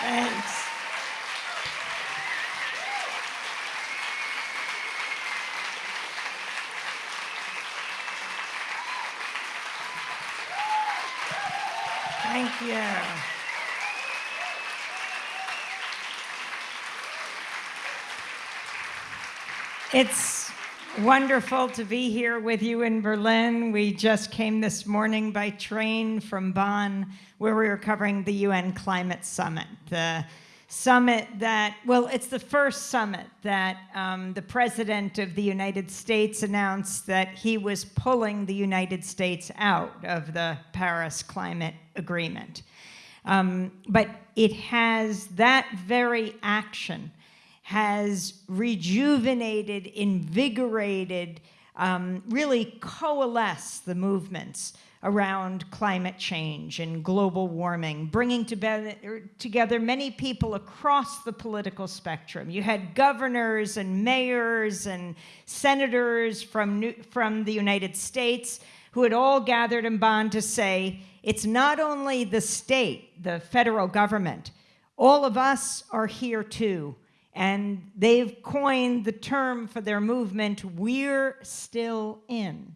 Thanks. Thank you. It's wonderful to be here with you in Berlin. We just came this morning by train from Bonn, where we were covering the UN Climate Summit. The summit that, well, it's the first summit that um, the President of the United States announced that he was pulling the United States out of the Paris Climate Agreement. Um, but it has that very action has rejuvenated, invigorated, um, really coalesced the movements around climate change and global warming, bringing er, together many people across the political spectrum. You had governors and mayors and senators from, New, from the United States who had all gathered in Bonn to say, it's not only the state, the federal government, all of us are here too and they've coined the term for their movement, We're Still In.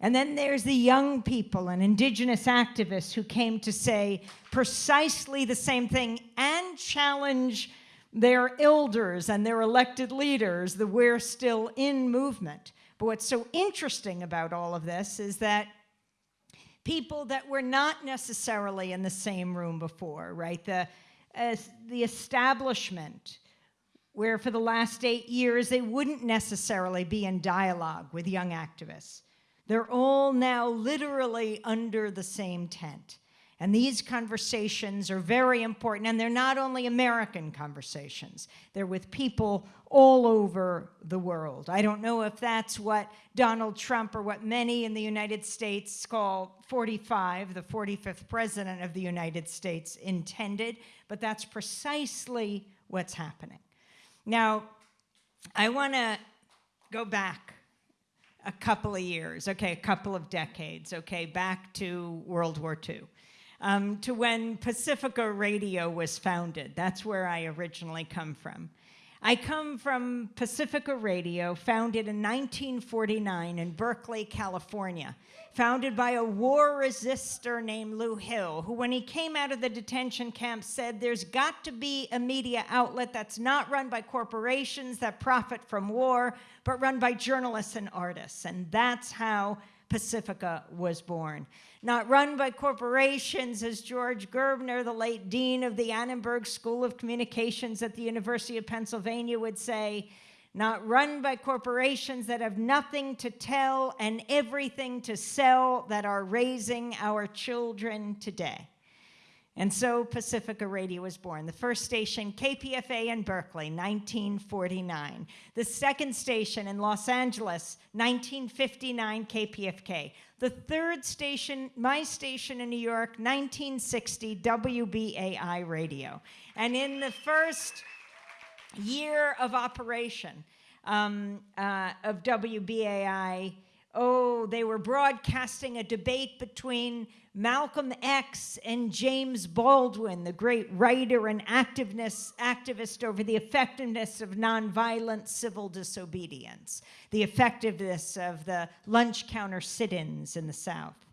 And then there's the young people and indigenous activists who came to say precisely the same thing and challenge their elders and their elected leaders, the We're Still In movement. But what's so interesting about all of this is that people that were not necessarily in the same room before, right? The, the establishment, where for the last eight years they wouldn't necessarily be in dialogue with young activists. They're all now literally under the same tent. And these conversations are very important, and they're not only American conversations, they're with people all over the world. I don't know if that's what Donald Trump or what many in the United States call 45, the 45th president of the United States intended, but that's precisely what's happening. Now, I want to go back a couple of years, okay, a couple of decades, okay, back to World War II, um, to when Pacifica Radio was founded. That's where I originally come from. I come from Pacifica Radio, founded in 1949 in Berkeley, California, founded by a war resistor named Lew Hill, who when he came out of the detention camp said there's got to be a media outlet that's not run by corporations that profit from war, but run by journalists and artists. And that's how Pacifica was born. Not run by corporations, as George Gerbner, the late dean of the Annenberg School of Communications at the University of Pennsylvania, would say, not run by corporations that have nothing to tell and everything to sell that are raising our children today. And so Pacifica Radio was born. The first station, KPFA in Berkeley, 1949. The second station in Los Angeles, 1959, KPFK. The third station, my station in New York, 1960, WBAI Radio. And in the first year of operation um, uh, of WBAI, oh, they were broadcasting a debate between Malcolm X and James Baldwin, the great writer and activist over the effectiveness of nonviolent civil disobedience, the effectiveness of the lunch counter sit-ins in the South.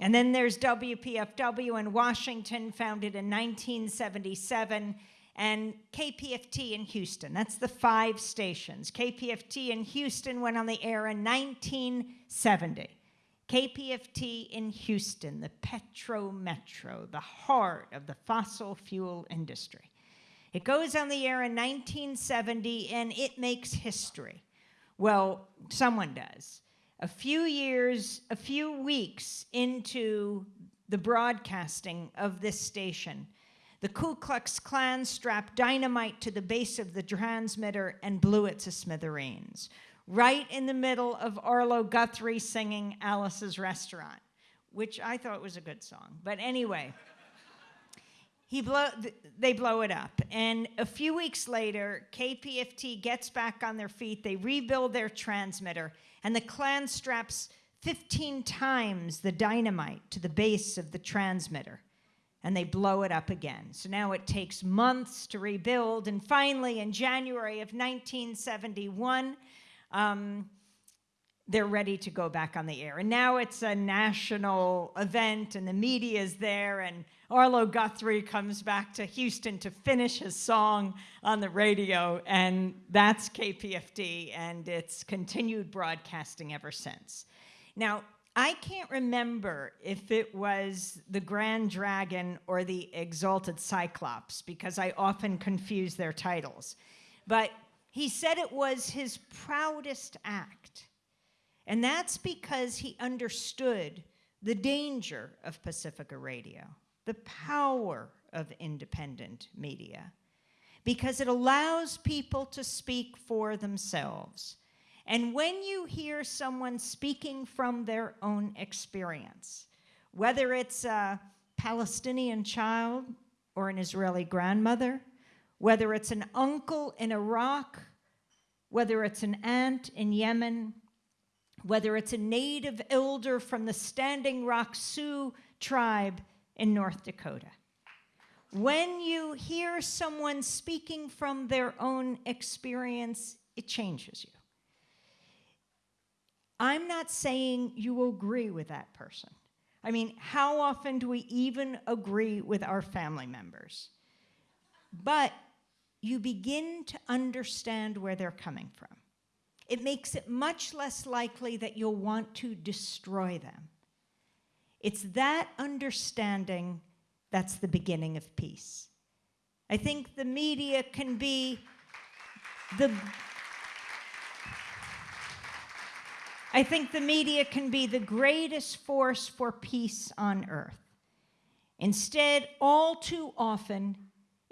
And then there's WPFW in Washington, founded in 1977, and KPFT in Houston. That's the five stations. KPFT in Houston went on the air in 1970. KPFT in Houston, the Petro Metro, the heart of the fossil fuel industry. It goes on the air in 1970 and it makes history. Well, someone does. A few years, a few weeks into the broadcasting of this station, the Ku Klux Klan strapped dynamite to the base of the transmitter and blew it to smithereens right in the middle of Arlo Guthrie singing Alice's Restaurant, which I thought was a good song. But anyway, he blow, they blow it up. And a few weeks later, KPFT gets back on their feet. They rebuild their transmitter, and the Klan straps 15 times the dynamite to the base of the transmitter. and they blow it up again. So now it takes months to rebuild. And finally, in January of 1971, um, they're ready to go back on the air. And now it's a national event, and the media is there, and Arlo Guthrie comes back to Houston to finish his song on the radio, and that's KPFT, and it's continued broadcasting ever since. Now, I can't remember if it was the Grand Dragon or the Exalted Cyclops because I often confuse their titles. But he said it was his proudest act. And that's because he understood the danger of Pacifica Radio, the power of independent media, because it allows people to speak for themselves and when you hear someone speaking from their own experience, whether it's a Palestinian child or an Israeli grandmother, whether it's an uncle in Iraq, whether it's an aunt in Yemen, whether it's a native elder from the Standing Rock Sioux tribe in North Dakota. When you hear someone speaking from their own experience, it changes you. I'm not saying you agree with that person. I mean, how often do we even agree with our family members? But you begin to understand where they're coming from. It makes it much less likely that you'll want to destroy them. It's that understanding that's the beginning of peace. I think the media can be the I think the media can be the greatest force for peace on earth. Instead, all too often,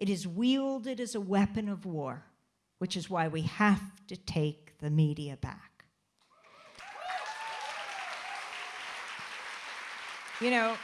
it is wielded as a weapon of war, which is why we have to take the media back. You know,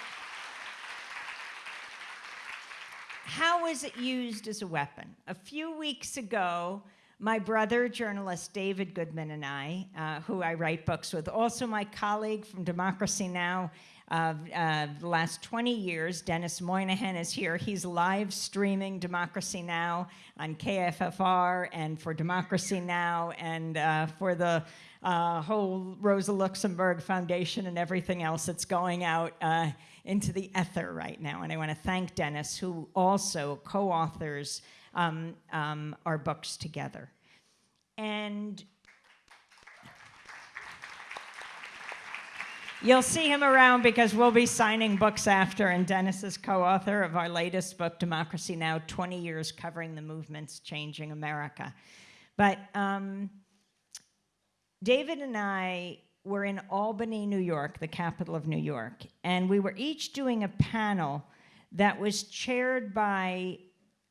how is it used as a weapon? A few weeks ago, my brother, journalist David Goodman, and I, uh, who I write books with, also my colleague from Democracy Now! Uh, uh, the last 20 years, Dennis Moynihan is here. He's live streaming Democracy Now! on KFFR and for Democracy Now! and uh, for the uh, whole Rosa Luxemburg Foundation and everything else that's going out uh, into the ether right now. And I want to thank Dennis, who also co-authors um, um, our books together. And You'll see him around because we'll be signing books after, and Dennis is co-author of our latest book, Democracy Now! 20 Years Covering the Movements Changing America. But um, David and I were in Albany, New York, the capital of New York, and we were each doing a panel that was chaired by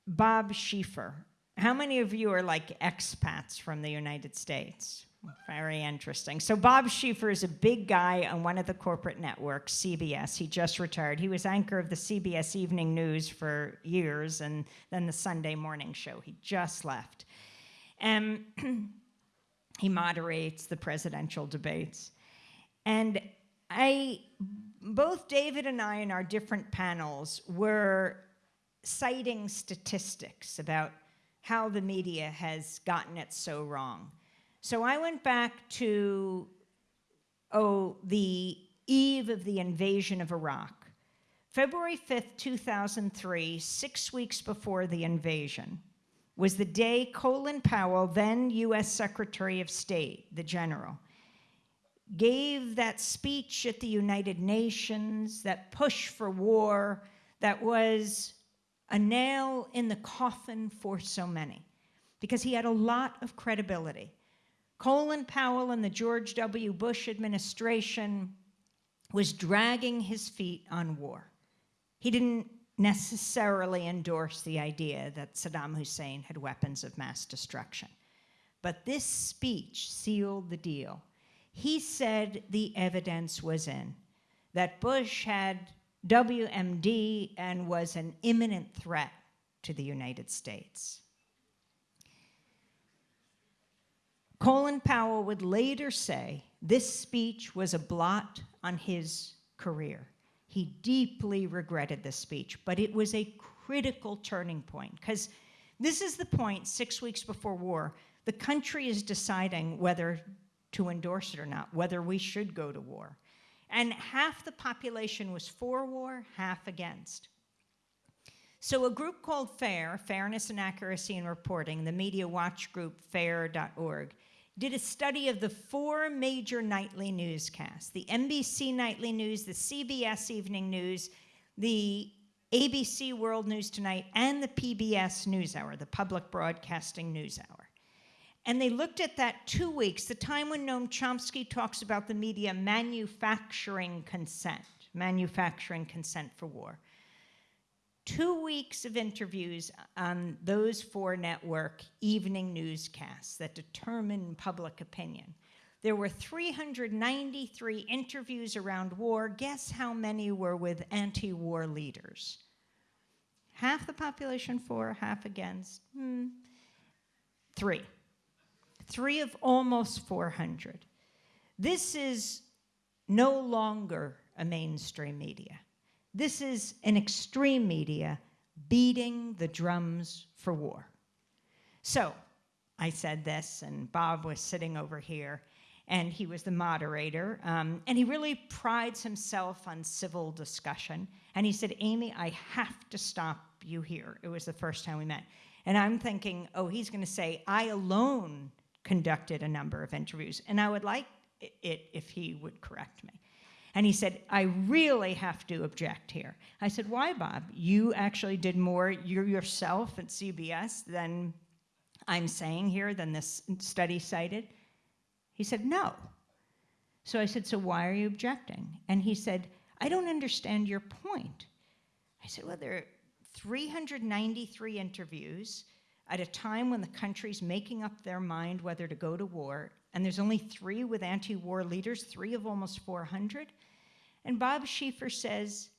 Bob Schieffer. How many of you are like expats from the United States? Very interesting. So Bob Schieffer is a big guy on one of the corporate networks, CBS. He just retired. He was anchor of the CBS Evening News for years and then the Sunday morning show. He just left. Um, and he moderates the presidential debates. And I, both David and I in our different panels were citing statistics about how the media has gotten it so wrong. So I went back to, oh, the eve of the invasion of Iraq. February 5th, 2003, six weeks before the invasion, was the day Colin Powell, then US Secretary of State, the general, gave that speech at the United Nations, that push for war, that was a nail in the coffin for so many because he had a lot of credibility. Colin Powell and the George W. Bush administration was dragging his feet on war. He didn't necessarily endorse the idea that Saddam Hussein had weapons of mass destruction. But this speech sealed the deal. He said the evidence was in, that Bush had WMD and was an imminent threat to the United States. Colin Powell would later say this speech was a blot on his career. He deeply regretted this speech, but it was a critical turning point because this is the point six weeks before war. The country is deciding whether to endorse it or not, whether we should go to war. And half the population was for war, half against. So a group called FAIR, Fairness and Accuracy in Reporting, the media watch group fair.org, did a study of the four major nightly newscasts, the NBC Nightly News, the CBS Evening News, the ABC World News Tonight, and the PBS NewsHour, the Public Broadcasting NewsHour. And they looked at that two weeks, the time when Noam Chomsky talks about the media manufacturing consent, manufacturing consent for war two weeks of interviews on those four network evening newscasts that determine public opinion. There were 393 interviews around war. Guess how many were with anti-war leaders? Half the population for, half against. Hmm. Three. Three of almost 400. This is no longer a mainstream media. This is an extreme media beating the drums for war. So I said this, and Bob was sitting over here, and he was the moderator, um, and he really prides himself on civil discussion. And he said, Amy, I have to stop you here. It was the first time we met. And I'm thinking, oh, he's going to say, I alone conducted a number of interviews, and I would like it if he would correct me. And he said, I really have to object here. I said, why, Bob? You actually did more you yourself at CBS than I'm saying here, than this study cited? He said, no. So I said, so why are you objecting? And he said, I don't understand your point. I said, well, there are 393 interviews at a time when the country's making up their mind whether to go to war, and there's only three with anti-war leaders, three of almost 400. And Bob Schieffer says,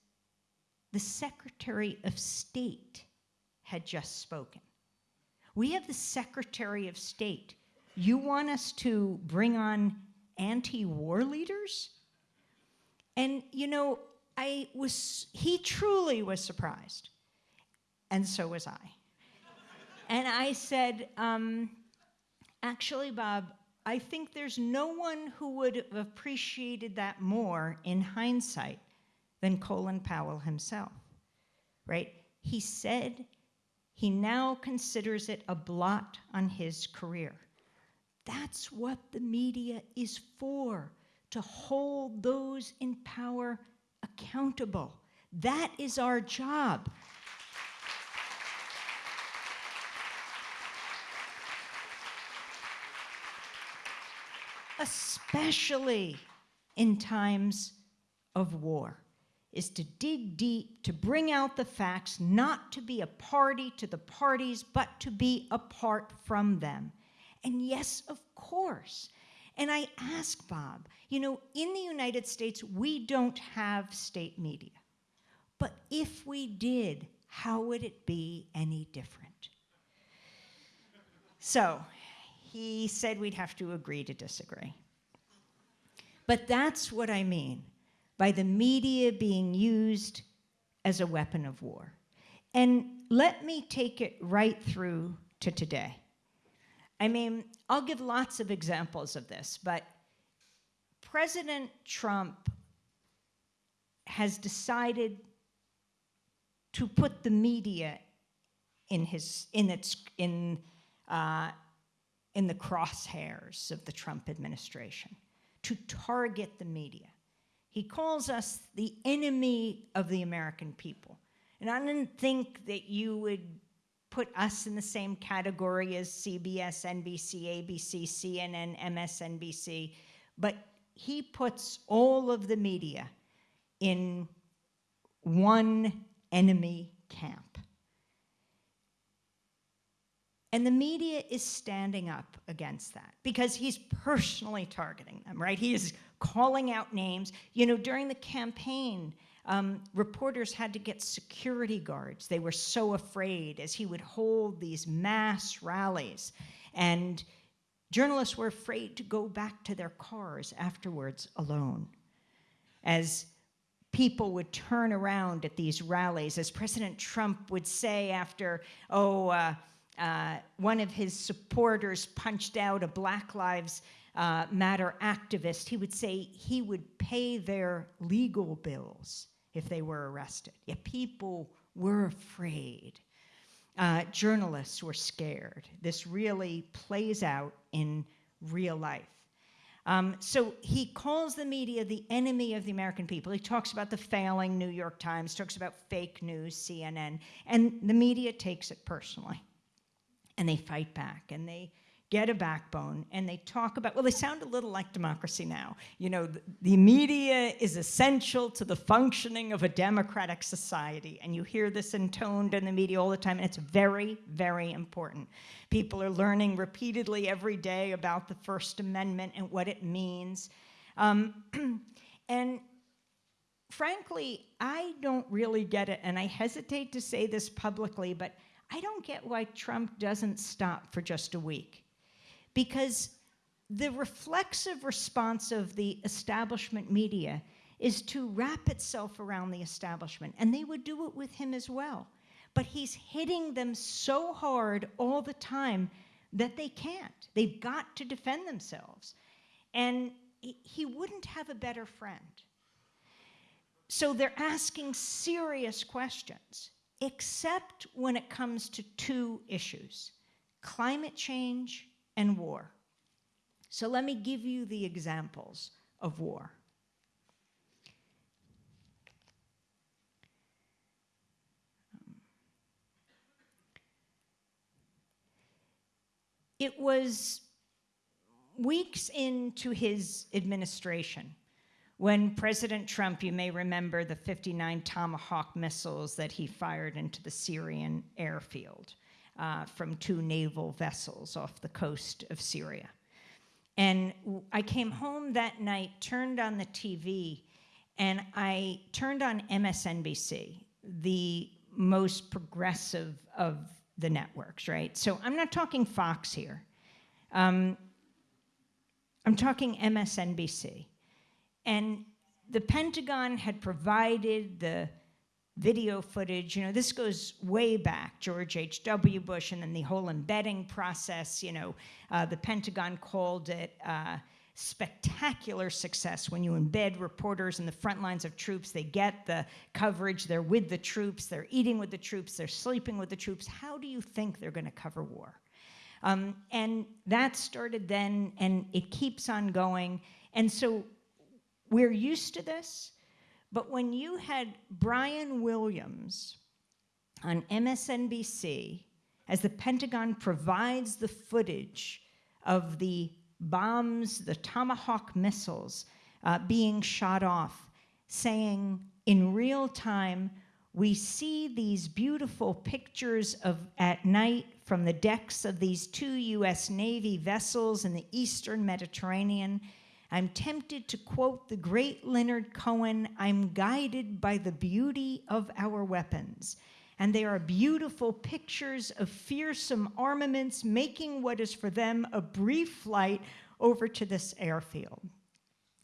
the Secretary of State had just spoken. We have the Secretary of State. You want us to bring on anti-war leaders? And you know, I was, he truly was surprised. And so was I. and I said, um, actually, Bob, I think there's no one who would have appreciated that more in hindsight than Colin Powell himself, right? He said he now considers it a blot on his career. That's what the media is for, to hold those in power accountable. That is our job. Especially in times of war, is to dig deep, to bring out the facts, not to be a party to the parties, but to be apart from them. And yes, of course. And I ask Bob, you know, in the United States, we don't have state media. But if we did, how would it be any different? So he said we'd have to agree to disagree. But that's what I mean by the media being used as a weapon of war. And let me take it right through to today. I mean, I'll give lots of examples of this, but President Trump has decided to put the media in his in its in uh, in the crosshairs of the Trump administration, to target the media. He calls us the enemy of the American people. And I didn't think that you would put us in the same category as CBS, NBC, ABC, CNN, MSNBC, but he puts all of the media in one enemy camp. And the media is standing up against that because he's personally targeting them, right? He is calling out names. You know, during the campaign, um, reporters had to get security guards. They were so afraid as he would hold these mass rallies. And journalists were afraid to go back to their cars afterwards alone. As people would turn around at these rallies, as President Trump would say after, oh, uh, uh, one of his supporters punched out a Black Lives uh, Matter activist, he would say he would pay their legal bills if they were arrested. Yet people were afraid. Uh, journalists were scared. This really plays out in real life. Um, so he calls the media the enemy of the American people. He talks about the failing New York Times, talks about fake news, CNN, and the media takes it personally. And they fight back and they get a backbone and they talk about, well, they sound a little like democracy now. You know, the, the, media is essential to the functioning of a democratic society. And you hear this intoned in the media all the time, and it's very, very important. People are learning repeatedly every day about the First Amendment and what it means. Um, and frankly, I don't really get it, and I hesitate to say this publicly, but I don't get why Trump doesn't stop for just a week because the reflexive response of the establishment media is to wrap itself around the establishment, and they would do it with him as well. But he's hitting them so hard all the time that they can't. They've got to defend themselves. And he wouldn't have a better friend. So they're asking serious questions, except when it comes to two issues climate change and war. So let me give you the examples of war. It was weeks into his administration when President Trump, you may remember the 59 Tomahawk missiles that he fired into the Syrian airfield uh, from two naval vessels off the coast of Syria. And I came home that night, turned on the TV, and I turned on MSNBC, the most progressive of the networks, right? So I'm not talking Fox here. Um, I'm talking MSNBC. And the Pentagon had provided the video footage. You know, this goes way back, George H.W. Bush, and then the whole embedding process. You know, uh, the Pentagon called it uh, spectacular success when you embed reporters in the front lines of troops. They get the coverage, they're with the troops, they're eating with the troops, they're sleeping with the troops. How do you think they're going to cover war? Um, and that started then, and it keeps on going. And so we're used to this. But when you had Brian Williams on MSNBC, as the Pentagon provides the footage of the bombs, the Tomahawk missiles uh, being shot off, saying in real time, we see these beautiful pictures of at night from the decks of these two US Navy vessels in the Eastern Mediterranean I'm tempted to quote the great Leonard Cohen I'm guided by the beauty of our weapons. And they are beautiful pictures of fearsome armaments making what is for them a brief flight over to this airfield.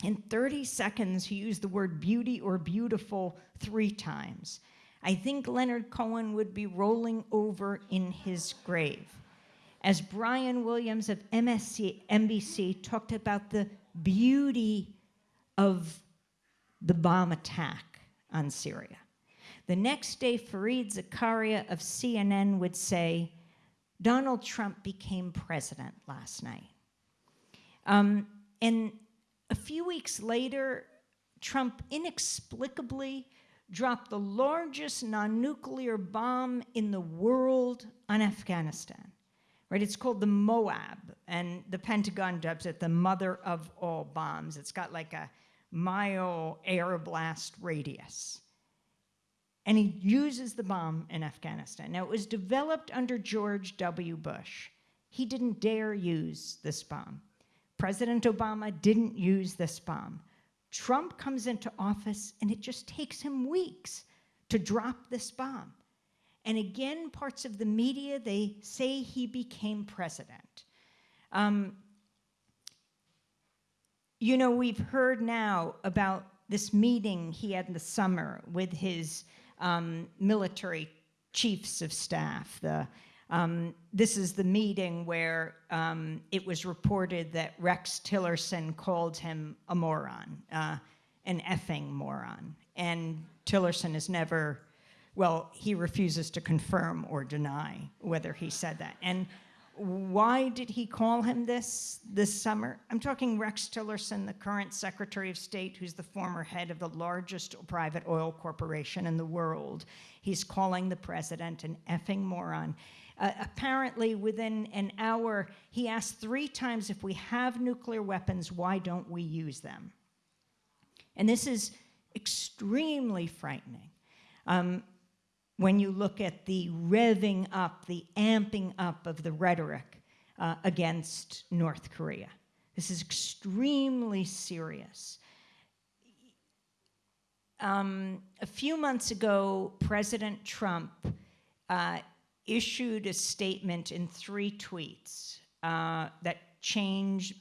In 30 seconds, he used the word beauty or beautiful three times. I think Leonard Cohen would be rolling over in his grave. As Brian Williams of MSC, NBC talked about the beauty of the bomb attack on Syria. The next day, Fareed Zakaria of CNN would say, Donald Trump became president last night. Um, and a few weeks later, Trump inexplicably dropped the largest non-nuclear bomb in the world on Afghanistan right? It's called the Moab, and the Pentagon dubs it the mother of all bombs. It's got like a mile air blast radius. And he uses the bomb in Afghanistan. Now, it was developed under George W. Bush. He didn't dare use this bomb. President Obama didn't use this bomb. Trump comes into office, and it just takes him weeks to drop this bomb. And again, parts of the media, they say he became president. Um, you know, we've heard now about this meeting he had in the summer with his um, military chiefs of staff. The, um, this is the meeting where um, it was reported that Rex Tillerson called him a moron, uh, an effing moron. And Tillerson has never, well, he refuses to confirm or deny whether he said that. And why did he call him this this summer? I'm talking Rex Tillerson, the current Secretary of State, who's the former head of the largest private oil corporation in the world. He's calling the president an effing moron. Uh, apparently, within an hour, he asked three times if we have nuclear weapons, why don't we use them? And this is extremely frightening. Um, when you look at the revving up, the amping up of the rhetoric uh, against North Korea. This is extremely serious. Um, a few months ago, President Trump uh, issued a statement in three tweets uh, that changed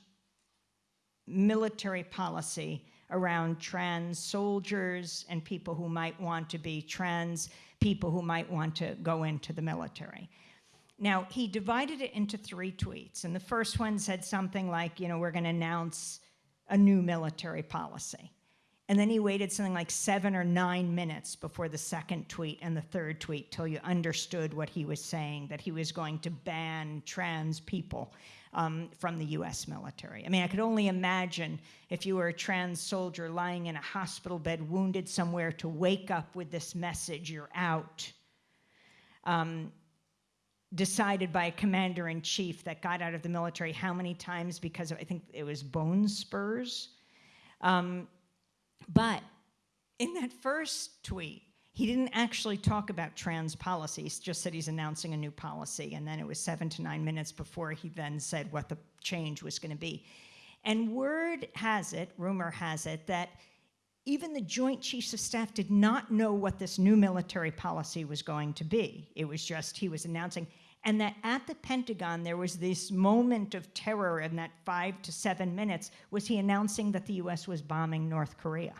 military policy around trans soldiers and people who might want to be trans people who might want to go into the military. Now, he divided it into three tweets, and the first one said something like, you know, we're going to announce a new military policy. And then he waited something like seven or nine minutes before the second tweet and the third tweet till you understood what he was saying, that he was going to ban trans people um, from the US military. I mean, I could only imagine if you were a trans soldier lying in a hospital bed, wounded somewhere, to wake up with this message, you're out. Um, decided by a commander in chief that got out of the military how many times because of, I think it was bone spurs. Um, but in that first tweet, he didn't actually talk about trans policies, just said he's announcing a new policy. And then it was seven to nine minutes before he then said what the change was going to be. And word has it, rumor has it, that even the Joint Chiefs of Staff did not know what this new military policy was going to be. It was just he was announcing. And that at the Pentagon, there was this moment of terror in that five to seven minutes was he announcing that the US was bombing North Korea.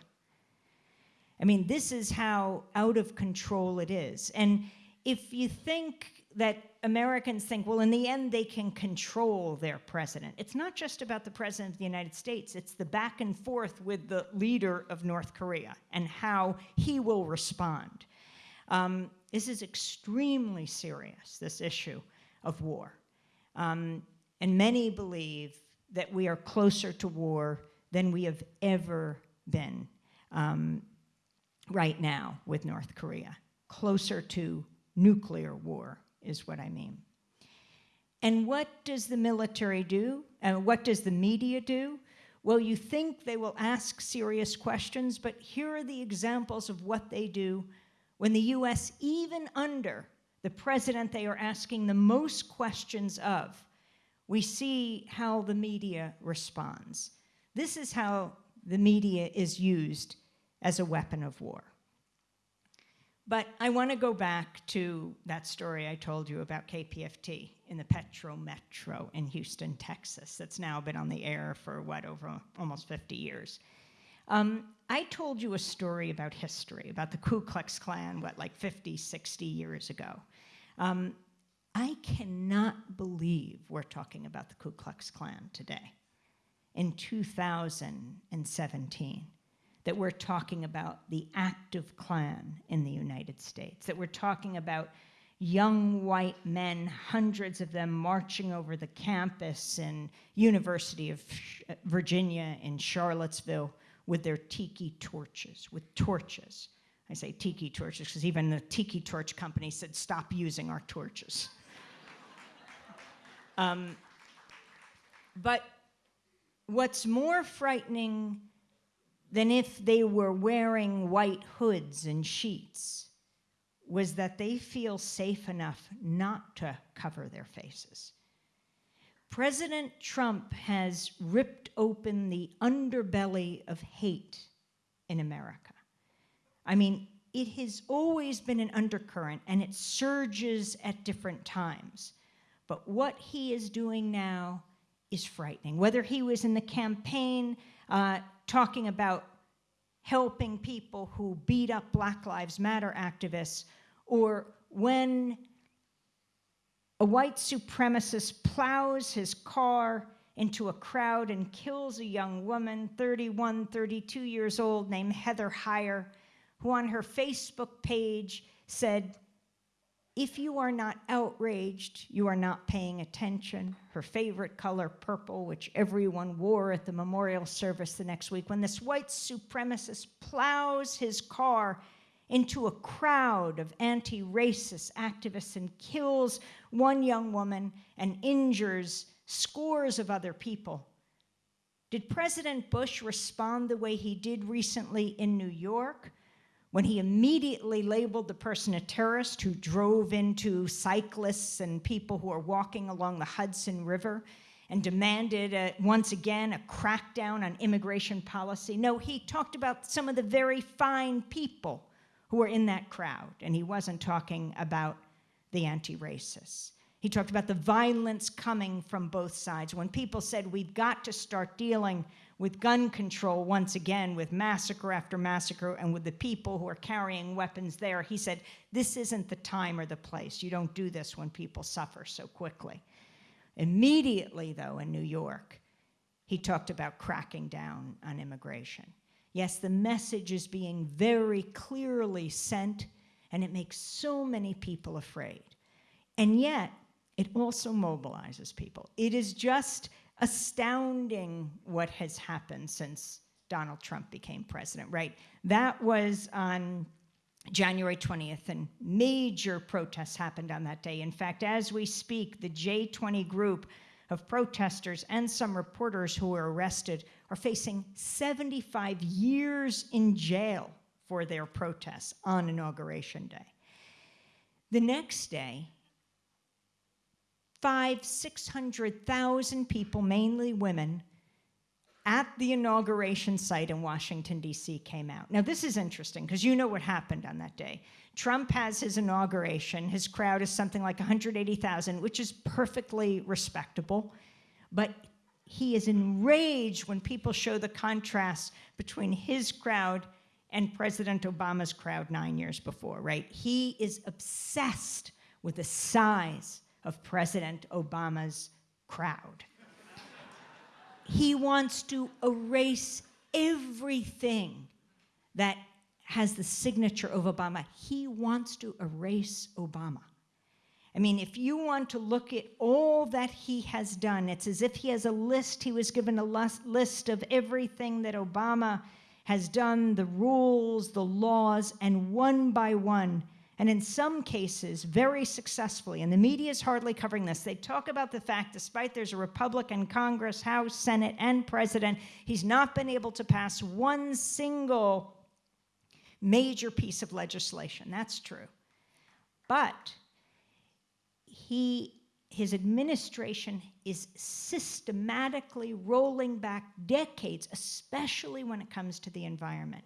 I mean, this is how out of control it is. And if you think that Americans think, well, in the end, they can control their president, it's not just about the president of the United States, it's the back and forth with the leader of North Korea and how he will respond. Um, this is extremely serious, this issue of war. Um, and many believe that we are closer to war than we have ever been. Um, right now with North Korea. Closer to nuclear war is what I mean. And what does the military do? And what does the media do? Well, you think they will ask serious questions, but here are the examples of what they do when the US, even under the president they are asking the most questions of, we see how the media responds. This is how the media is used as a weapon of war. But I want to go back to that story I told you about KPFT in the Petro Metro in Houston, Texas, that's now been on the air for what, over almost 50 years. Um, I told you a story about history, about the Ku Klux Klan, what, like 50, 60 years ago. Um, I cannot believe we're talking about the Ku Klux Klan today in 2017 that we're talking about the active Klan in the United States, that we're talking about young white men, hundreds of them marching over the campus in University of Virginia in Charlottesville with their tiki torches, with torches. I say tiki torches because even the tiki torch company said, stop using our torches. um, but what's more frightening than if they were wearing white hoods and sheets was that they feel safe enough not to cover their faces. President Trump has ripped open the underbelly of hate in America. I mean, it has always been an undercurrent and it surges at different times. But what he is doing now is frightening. Whether he was in the campaign uh, talking about helping people who beat up Black Lives Matter activists, or when a white supremacist plows his car into a crowd and kills a young woman, 31, 32 years old, named Heather Heyer, who on her Facebook page said, if you are not outraged, you are not paying attention. Her favorite color, purple, which everyone wore at the memorial service the next week, when this white supremacist plows his car into a crowd of anti racist activists and kills one young woman and injures scores of other people. Did President Bush respond the way he did recently in New York? when he immediately labeled the person a terrorist who drove into cyclists and people who are walking along the Hudson River and demanded, a, once again, a crackdown on immigration policy. No, he talked about some of the very fine people who were in that crowd, and he wasn't talking about the anti-racists. He talked about the violence coming from both sides. When people said, we've got to start dealing with gun control once again, with massacre after massacre, and with the people who are carrying weapons there. He said, This isn't the time or the place. You don't do this when people suffer so quickly. Immediately, though, in New York, he talked about cracking down on immigration. Yes, the message is being very clearly sent, and it makes so many people afraid. And yet, it also mobilizes people. It is just astounding what has happened since Donald Trump became president, right? That was on January 20th, and major protests happened on that day. In fact, as we speak, the J20 group of protesters and some reporters who were arrested are facing 75 years in jail for their protests on Inauguration Day. The next day, five, 600,000 people, mainly women, at the inauguration site in Washington, D.C. came out. Now, this is interesting because you know what happened on that day. Trump has his inauguration. His crowd is something like 180,000, which is perfectly respectable. But he is enraged when people show the contrast between his crowd and President Obama's crowd nine years before, right? He is obsessed with the size of President Obama's crowd. He wants to erase everything that has the signature of Obama. He wants to erase Obama. I mean, if you want to look at all that he has done, it's as if he has a list, he was given a list of everything that Obama has done, the rules, the laws, and one by one, and in some cases, very successfully, and the media is hardly covering this, they talk about the fact, despite there's a Republican Congress, House, Senate, and President, he's not been able to pass one single major piece of legislation. That's true. But he, his administration is systematically rolling back decades, especially when it comes to the environment.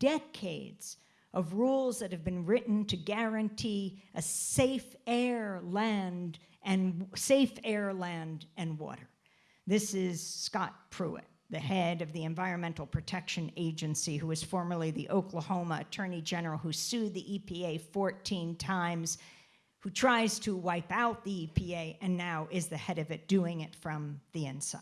Decades of rules that have been written to guarantee a safe air, land, and safe air, land, and water. This is Scott Pruitt, the head of the Environmental Protection Agency, who was formerly the Oklahoma Attorney General, who sued the EPA 14 times, who tries to wipe out the EPA, and now is the head of it, doing it from the inside.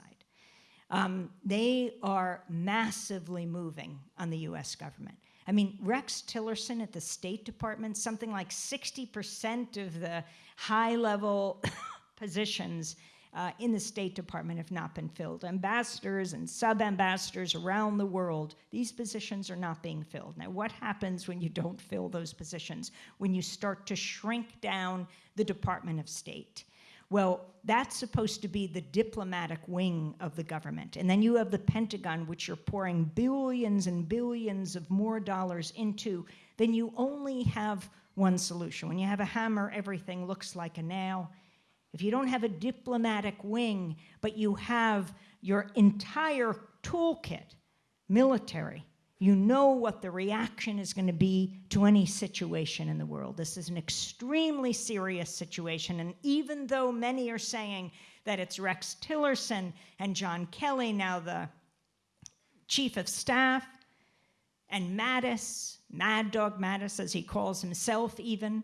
Um, they are massively moving on the US government. I mean, Rex Tillerson at the State Department, something like 60% of the high level positions uh, in the State Department have not been filled. Ambassadors and sub ambassadors around the world, these positions are not being filled. Now, what happens when you don't fill those positions? When you start to shrink down the Department of State? Well, that's supposed to be the diplomatic wing of the government. And then you have the Pentagon, which you're pouring billions and billions of more dollars into. Then you only have one solution. When you have a hammer, everything looks like a nail. If you don't have a diplomatic wing, but you have your entire toolkit, military, you know what the reaction is going to be to any situation in the world. This is an extremely serious situation. And even though many are saying that it's Rex Tillerson and John Kelly, now the chief of staff, and Mattis, Mad Dog Mattis, as he calls himself even,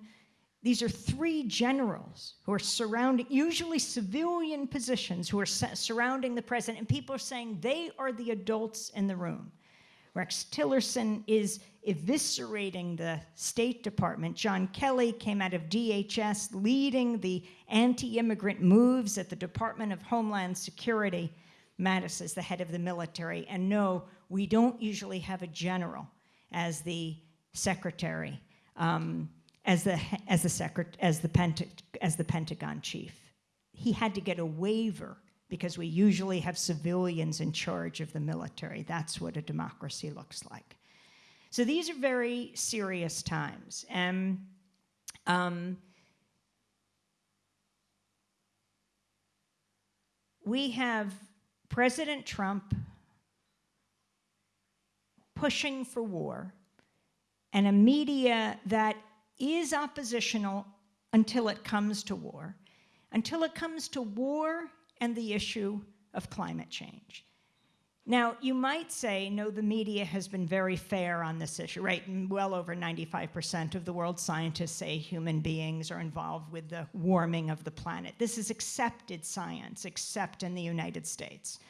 these are three generals who are surrounding, usually civilian positions, who are surrounding the president, and people are saying they are the adults in the room. Rex Tillerson is eviscerating the State Department. John Kelly came out of DHS leading the anti-immigrant moves at the Department of Homeland Security. Mattis is the head of the military. And no, we don't usually have a general as the secretary, um, as the as the secret as the Penta as the Pentagon chief. He had to get a waiver because we usually have civilians in charge of the military. That's what a democracy looks like. So these are very serious times. And um, we have President Trump pushing for war and a media that is oppositional until it comes to war. Until it comes to war and the issue of climate change. Now, you might say, no, the media has been very fair on this issue, right? And well over 95% of the world's scientists say human beings are involved with the warming of the planet. This is accepted science, except in the United States.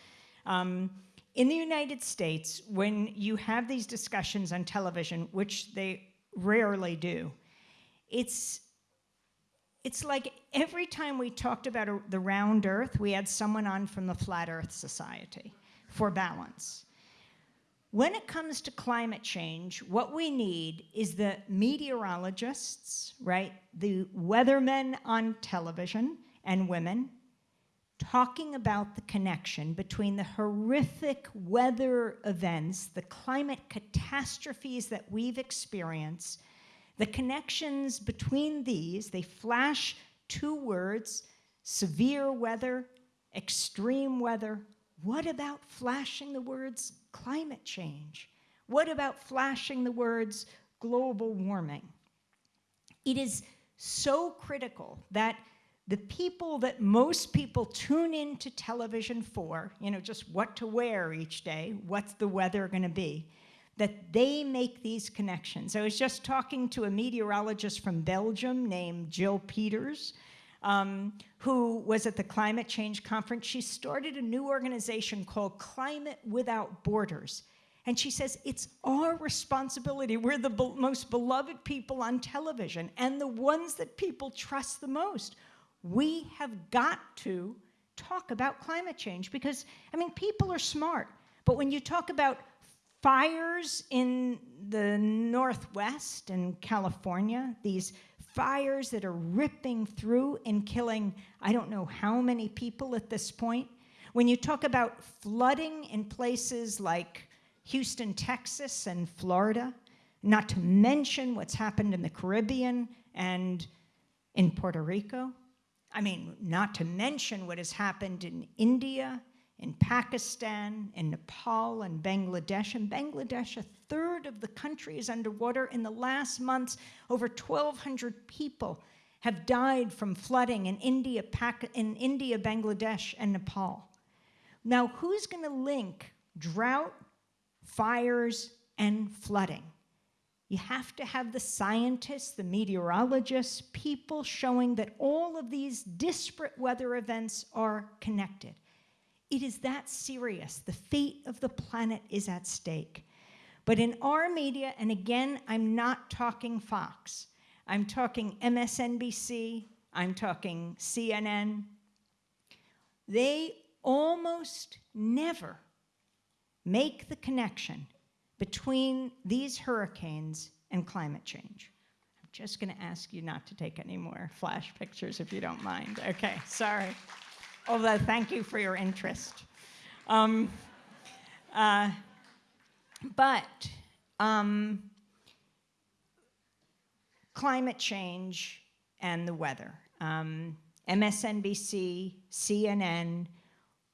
Um, in the United States, when you have these discussions on television, which they rarely do, it's it's like every time we talked about a, the round earth, we had someone on from the Flat Earth Society for balance. When it comes to climate change, what we need is the meteorologists, right, the weathermen on television and women, talking about the connection between the horrific weather events, the climate catastrophes that we've experienced, the connections between these, they flash two words, severe weather, extreme weather. What about flashing the words climate change? What about flashing the words global warming? It is so critical that the people that most people tune into television for, you know, just what to wear each day, what's the weather going to be, that they make these connections. I was just talking to a meteorologist from Belgium named Jill Peters, um, who was at the climate change conference. She started a new organization called Climate Without Borders. And she says, it's our responsibility. We're the be most beloved people on television and the ones that people trust the most. We have got to talk about climate change because, I mean, people are smart. But when you talk about fires in the Northwest and California, these fires that are ripping through and killing I don't know how many people at this point. When you talk about flooding in places like Houston, Texas and Florida, not to mention what's happened in the Caribbean and in Puerto Rico. I mean, not to mention what has happened in India in Pakistan, in Nepal, and Bangladesh. In Bangladesh, a third of the country is underwater. In the last months, over 1,200 people have died from flooding in India, Pakistan in India, Bangladesh, and Nepal. Now, who's going to link drought, fires, and flooding? You have to have the scientists, the meteorologists, people showing that all of these disparate weather events are connected. It is that serious. The fate of the planet is at stake. But in our media, and again, I'm not talking Fox, I'm talking MSNBC, I'm talking CNN, they almost never make the connection between these hurricanes and climate change. I'm just going to ask you not to take any more flash pictures if you don't mind. Okay, sorry although thank you for your interest. Um, uh, but um, climate change and the weather. Um, MSNBC, CNN,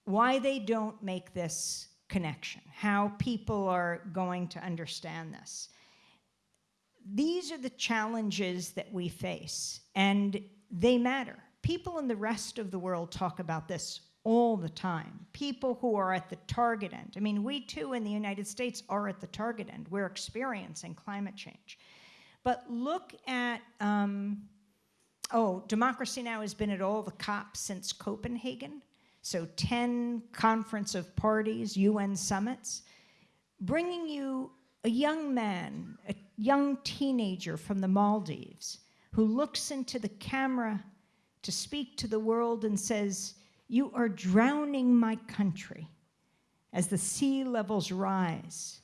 why they don't make this connection, how people are going to understand this. These are the challenges that we face, and they matter people in the rest of the world talk about this all the time. People who are at the target end. I mean, we too in the United States are at the target end. We're experiencing climate change. But look at, um, oh, Democracy Now! has been at all the COPs since Copenhagen. So 10 conference of parties, UN summits, bringing you a young man, a young teenager from the Maldives, who looks into the camera to speak to the world and says, you are drowning my country as the sea levels rise.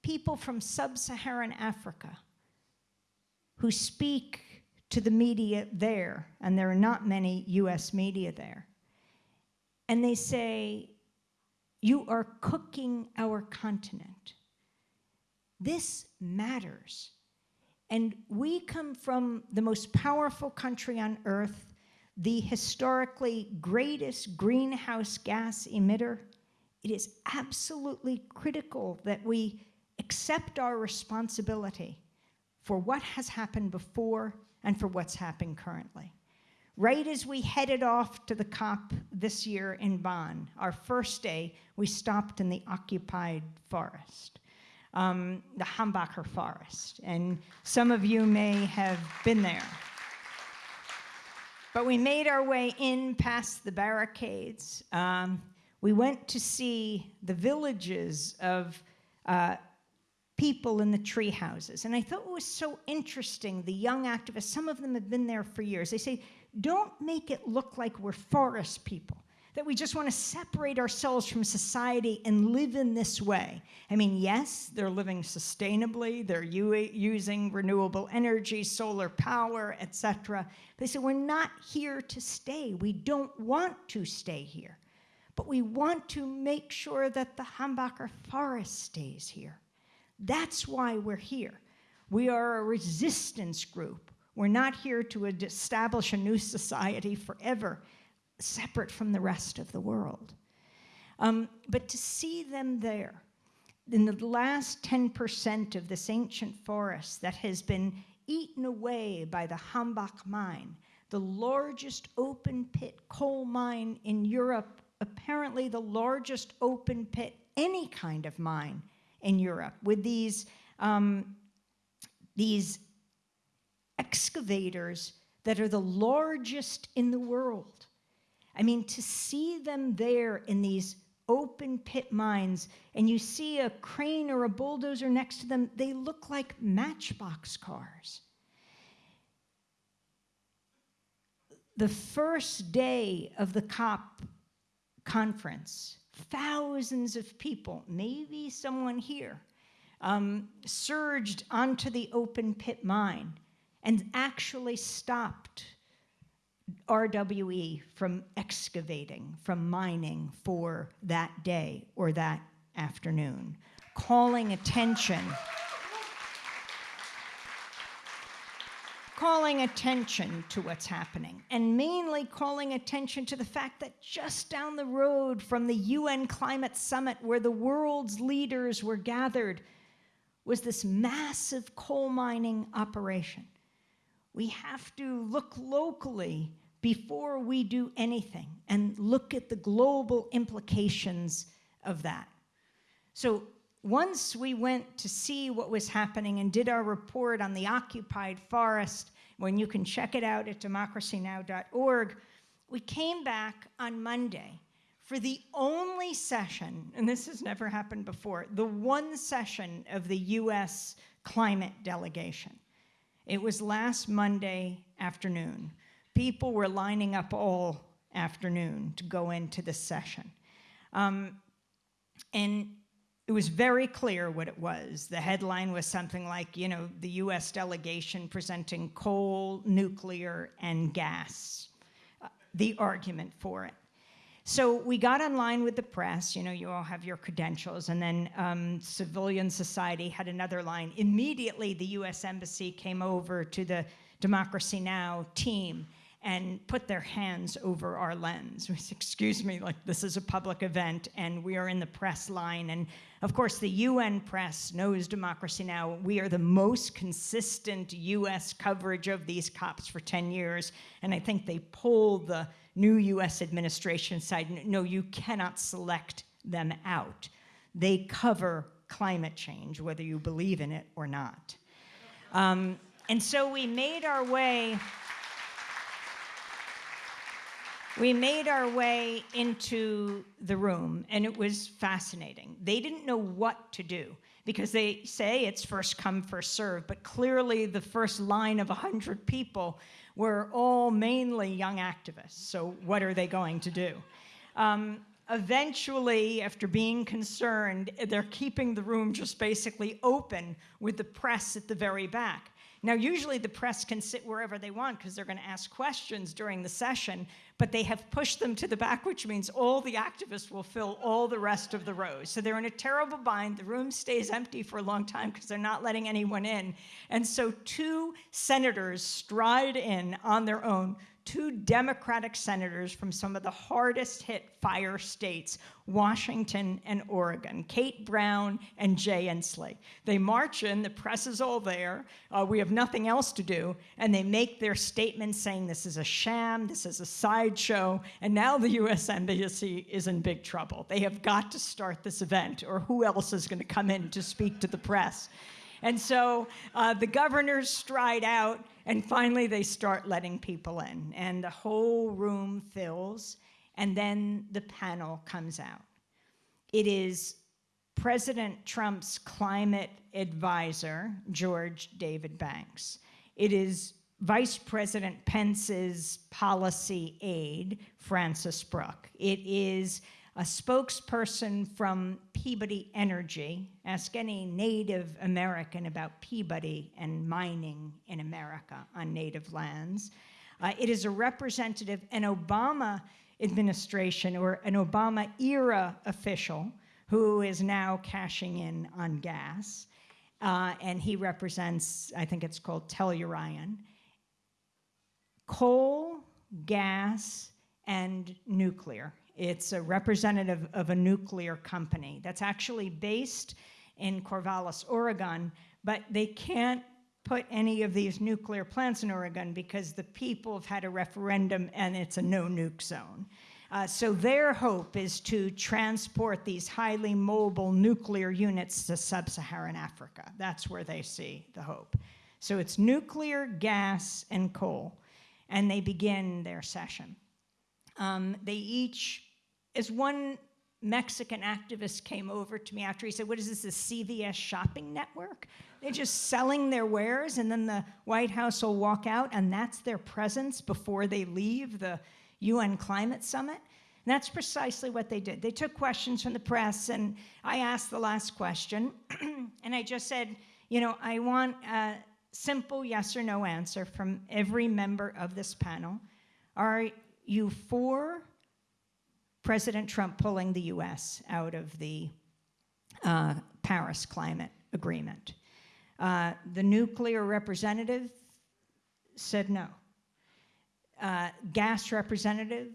People from sub-Saharan Africa who speak to the media there, and there are not many US media there, and they say, you are cooking our continent. This matters. And we come from the most powerful country on earth, the historically greatest greenhouse gas emitter. It is absolutely critical that we accept our responsibility for what has happened before and for what's happening currently. Right as we headed off to the COP this year in Bonn, our first day, we stopped in the occupied forest, um, the Hambacher forest. And some of you may have been there. But we made our way in past the barricades. Um, we went to see the villages of uh, people in the tree houses. And I thought it was so interesting, the young activists, some of them have been there for years. They say, don't make it look like we're forest people, that we just want to separate ourselves from society and live in this way. I mean, yes, they're living sustainably, they're using renewable energy, solar power, etc. They say, we're not here to stay. We don't want to stay here. But we want to make sure that the Hambacher forest stays here. That's why we're here. We are a resistance group. We're not here to establish a new society forever, separate from the rest of the world. Um, but to see them there, in the last 10% of this ancient forest that has been eaten away by the Hambach mine, the largest open pit coal mine in Europe, apparently the largest open pit, any kind of mine in Europe, with these, um, these excavators that are the largest in the world. I mean, to see them there in these open pit mines and you see a crane or a bulldozer next to them, they look like matchbox cars. The first day of the COP conference, thousands of people, maybe someone here, um, surged onto the open pit mine and actually stopped RWE from excavating, from mining for that day or that afternoon, calling attention, calling attention to what's happening, and mainly calling attention to the fact that just down the road from the UN Climate Summit where the world's leaders were gathered was this massive coal mining operation. We have to look locally before we do anything and look at the global implications of that. So once we went to see what was happening and did our report on the occupied forest, when you can check it out at democracynow.org, we came back on Monday for the only session, and this has never happened before, the one session of the US climate delegation. It was last Monday afternoon. People were lining up all afternoon to go into the session. Um, and it was very clear what it was. The headline was something like, you know, the US delegation presenting coal, nuclear, and gas, uh, the argument for it. So we got online with the press, you know, you all have your credentials, and then um, civilian society had another line. Immediately, the US Embassy came over to the Democracy Now! team and put their hands over our lens. Said, Excuse me, like this is a public event and we are in the press line. And of course, the UN press knows Democracy Now! We are the most consistent US coverage of these cops for 10 years. And I think they pulled the new US administration side no, you cannot select them out. They cover climate change, whether you believe in it or not. Um, and so we made our way. We made our way into the room, and it was fascinating. They didn't know what to do because they say it's first come, first serve, but clearly the first line of 100 people were all mainly young activists. So, what are they going to do? Um, eventually, after being concerned, they're keeping the room just basically open with the press at the very back. Now, usually the press can sit wherever they want because they're going to ask questions during the session, but they have pushed them to the back, which means all the activists will fill all the rest of the rows. So they're in a terrible bind. The room stays empty for a long time because they're not letting anyone in. And so two senators stride in on their own two Democratic senators from some of the hardest hit fire states, Washington and Oregon, Kate Brown and Jay Inslee. They march in, the press is all there, uh, we have nothing else to do, and they make their statement saying this is a sham, this is a sideshow, and now the US Embassy is in big trouble. They have got to start this event, or who else is going to come in to speak to the press? And so uh, the governors stride out, and finally they start letting people in, and the whole room fills, and then the panel comes out. It is President Trump's climate advisor, George David Banks. It is Vice President Pence's policy aide, Francis Brooke. It is a spokesperson from Peabody Energy. Ask any Native American about Peabody and mining in America on native lands. Uh, it is a representative, an Obama administration or an Obama era official who is now cashing in on gas. Uh, and he represents, I think it's called Tellurian. Coal, gas, and nuclear it's a representative of a nuclear company that's actually based in Corvallis, Oregon, but they can't put any of these nuclear plants in Oregon because the people have had a referendum and it's a no nuke zone. Uh, so their hope is to transport these highly mobile nuclear units to sub-Saharan Africa. That's where they see the hope. So it's nuclear, gas, and coal, and they begin their session. Um, they each as one Mexican activist came over to me after he said, What is this, a CVS shopping network? They're just selling their wares, and then the White House will walk out, and that's their presence before they leave the UN climate summit. And that's precisely what they did. They took questions from the press, and I asked the last question, and I just said, You know, I want a simple yes or no answer from every member of this panel. Are you for President Trump pulling the US out of the uh, Paris Climate Agreement. Uh, the nuclear representative said no. Uh, gas representative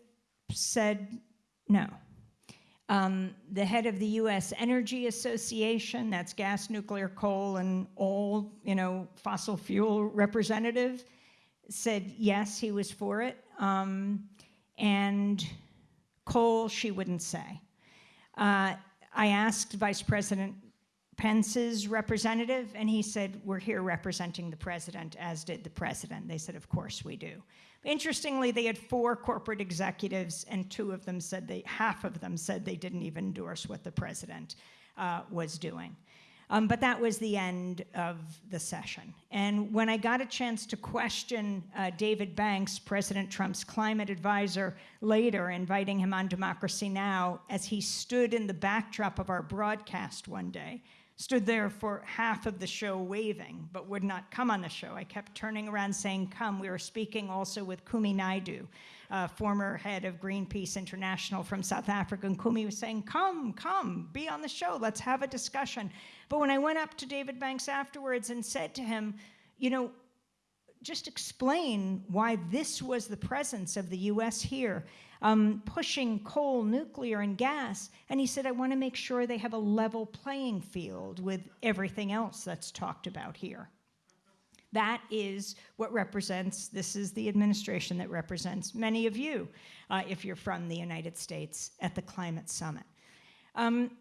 said no. Um, the head of the U.S. Energy Association, that's gas, nuclear, coal, and all, you know, fossil fuel representative, said yes, he was for it. Um, and Coal, she wouldn't say. Uh, I asked Vice President Pence's representative, and he said, We're here representing the president, as did the president. They said, Of course we do. Interestingly, they had four corporate executives, and two of them said they, half of them said they didn't even endorse what the president uh, was doing. Um, but that was the end of the session. And when I got a chance to question uh, David Banks, President Trump's climate advisor, later, inviting him on Democracy Now!, as he stood in the backdrop of our broadcast one day, stood there for half of the show waving, but would not come on the show. I kept turning around saying, Come. We were speaking also with Kumi Naidoo, uh, former head of Greenpeace International from South Africa. And Kumi was saying, Come, come, be on the show, let's have a discussion. But when I went up to David Banks afterwards and said to him, You know, just explain why this was the presence of the US here, um, pushing coal, nuclear, and gas. And he said, I want to make sure they have a level playing field with everything else that's talked about here. That is what represents, this is the administration that represents many of you, uh, if you're from the United States, at the Climate Summit. Um,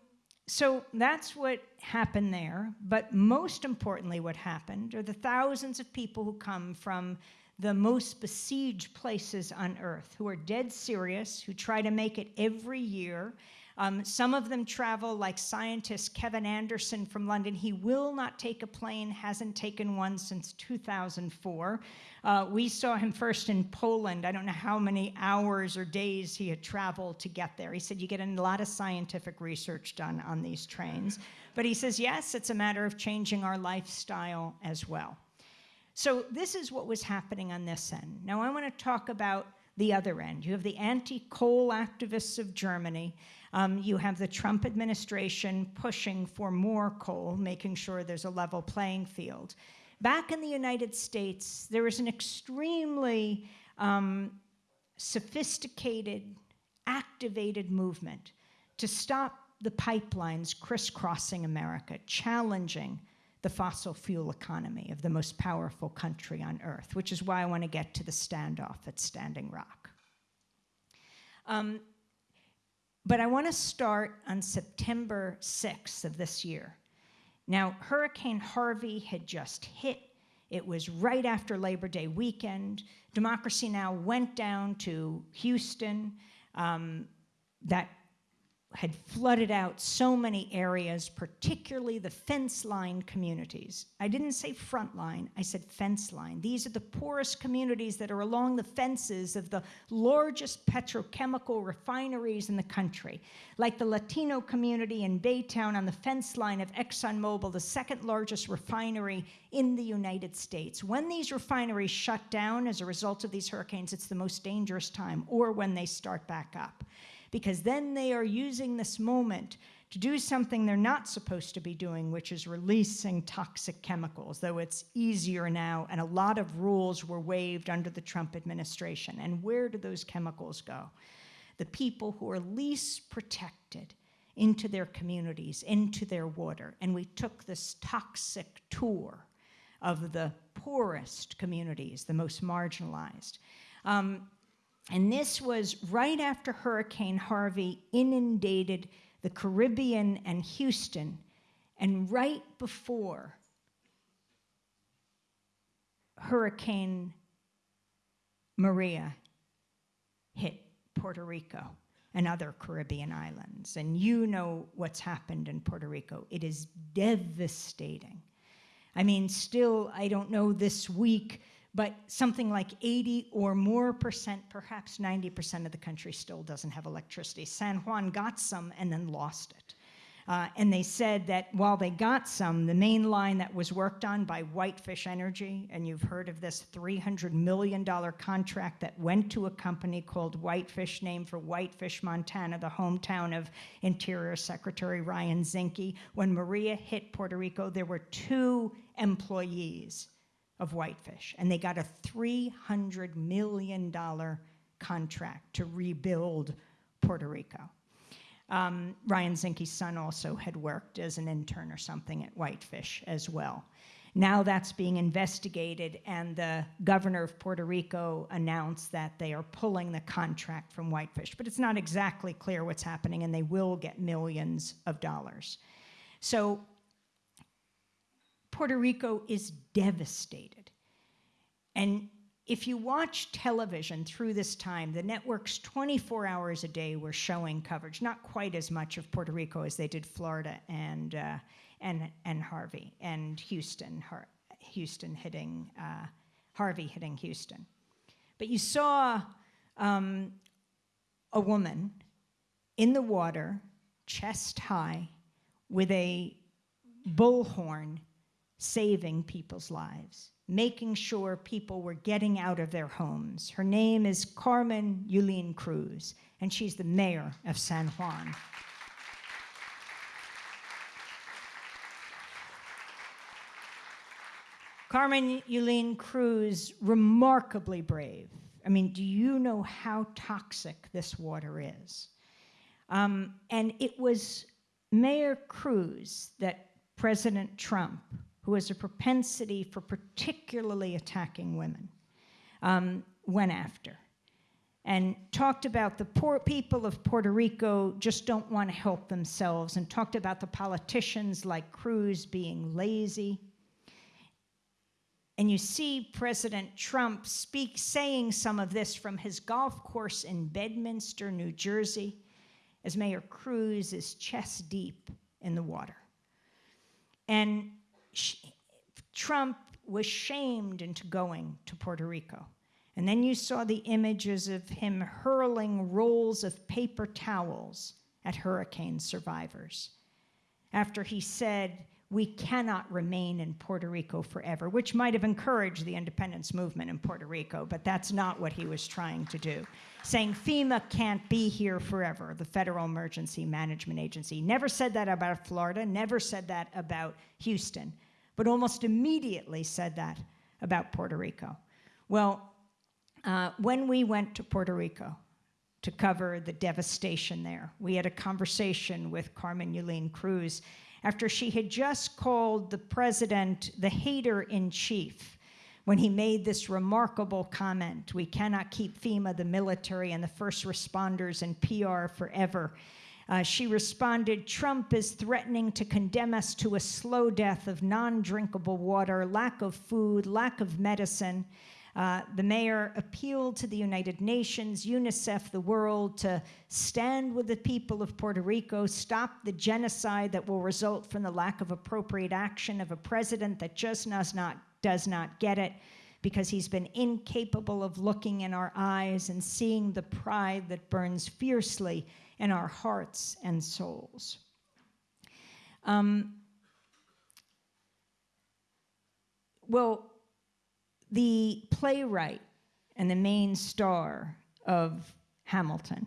so that's what happened there. But most importantly, what happened are the thousands of people who come from the most besieged places on earth, who are dead serious, who try to make it every year, um, some of them travel like scientist Kevin Anderson from London. He will not take a plane, hasn't taken one since 2004. Uh, we saw him first in Poland. I don't know how many hours or days he had traveled to get there. He said you get a lot of scientific research done on these trains. But he says, yes, it's a matter of changing our lifestyle as well. So this is what was happening on this end. Now I want to talk about the other end. You have the anti-coal activists of Germany. Um, you have the Trump administration pushing for more coal, making sure there's a level playing field. Back in the United States, there is an extremely um, sophisticated, activated movement to stop the pipelines crisscrossing America, challenging the fossil fuel economy of the most powerful country on earth, which is why I want to get to the standoff at Standing Rock. Um, but I want to start on September 6th of this year. Now, Hurricane Harvey had just hit. It was right after Labor Day weekend. Democracy Now! went down to Houston. Um, that had flooded out so many areas, particularly the fence line communities. I didn't say front line, I said fence line. These are the poorest communities that are along the fences of the largest petrochemical refineries in the country, like the Latino community in Baytown on the fence line of ExxonMobil, the second largest refinery in the United States. When these refineries shut down as a result of these hurricanes, it's the most dangerous time, or when they start back up because then they are using this moment to do something they're not supposed to be doing, which is releasing toxic chemicals, though it's easier now, and a lot of rules were waived under the Trump administration. And where do those chemicals go? The people who are least protected into their communities, into their water. And we took this toxic tour of the poorest communities, the most marginalized. Um, and this was right after Hurricane Harvey inundated the Caribbean and Houston, and right before Hurricane Maria hit Puerto Rico and other Caribbean islands. And you know what's happened in Puerto Rico. It is devastating. I mean, still, I don't know this week, but something like 80 or more percent, perhaps 90% of the country still doesn't have electricity. San Juan got some and then lost it. Uh, and they said that while they got some, the main line that was worked on by Whitefish Energy, and you've heard of this $300 million contract that went to a company called Whitefish, named for Whitefish, Montana, the hometown of Interior Secretary Ryan Zinke. When Maria hit Puerto Rico, there were two employees of Whitefish, and they got a $300 million contract to rebuild Puerto Rico. Um, Ryan Zinke's son also had worked as an intern or something at Whitefish as well. Now that's being investigated, and the governor of Puerto Rico announced that they are pulling the contract from Whitefish. But it's not exactly clear what's happening, and they will get millions of dollars. So Puerto Rico is devastated. And if you watch television through this time, the networks 24 hours a day were showing coverage, not quite as much of Puerto Rico as they did Florida and, uh, and, and Harvey, and Houston, Har Houston hitting, uh, Harvey hitting Houston. But you saw um, a woman in the water, chest high, with a bullhorn saving people's lives, making sure people were getting out of their homes. Her name is Carmen Yulín Cruz, and she's the mayor of San Juan. Carmen Yulín Cruz, remarkably brave. I mean, do you know how toxic this water is? Um, and it was Mayor Cruz that President Trump, who has a propensity for particularly attacking women, um, went after and talked about the poor people of Puerto Rico just don't want to help themselves and talked about the politicians like Cruz being lazy. And you see President Trump speak, saying some of this from his golf course in Bedminster, New Jersey, as Mayor Cruz is chest deep in the water. And Trump was shamed into going to Puerto Rico. And then you saw the images of him hurling rolls of paper towels at hurricane survivors. After he said, we cannot remain in Puerto Rico forever, which might have encouraged the independence movement in Puerto Rico, but that's not what he was trying to do. Saying FEMA can't be here forever, the Federal Emergency Management Agency. Never said that about Florida, never said that about Houston, but almost immediately said that about Puerto Rico. Well, uh, when we went to Puerto Rico to cover the devastation there, we had a conversation with Carmen Yulín Cruz after she had just called the president the hater in chief when he made this remarkable comment we cannot keep FEMA, the military, and the first responders and PR forever. Uh, she responded Trump is threatening to condemn us to a slow death of non drinkable water, lack of food, lack of medicine. Uh, the mayor appealed to the United Nations, UNICEF, the world to stand with the people of Puerto Rico, stop the genocide that will result from the lack of appropriate action of a president that just does not, does not get it because he's been incapable of looking in our eyes and seeing the pride that burns fiercely in our hearts and souls. Um, well, the playwright and the main star of Hamilton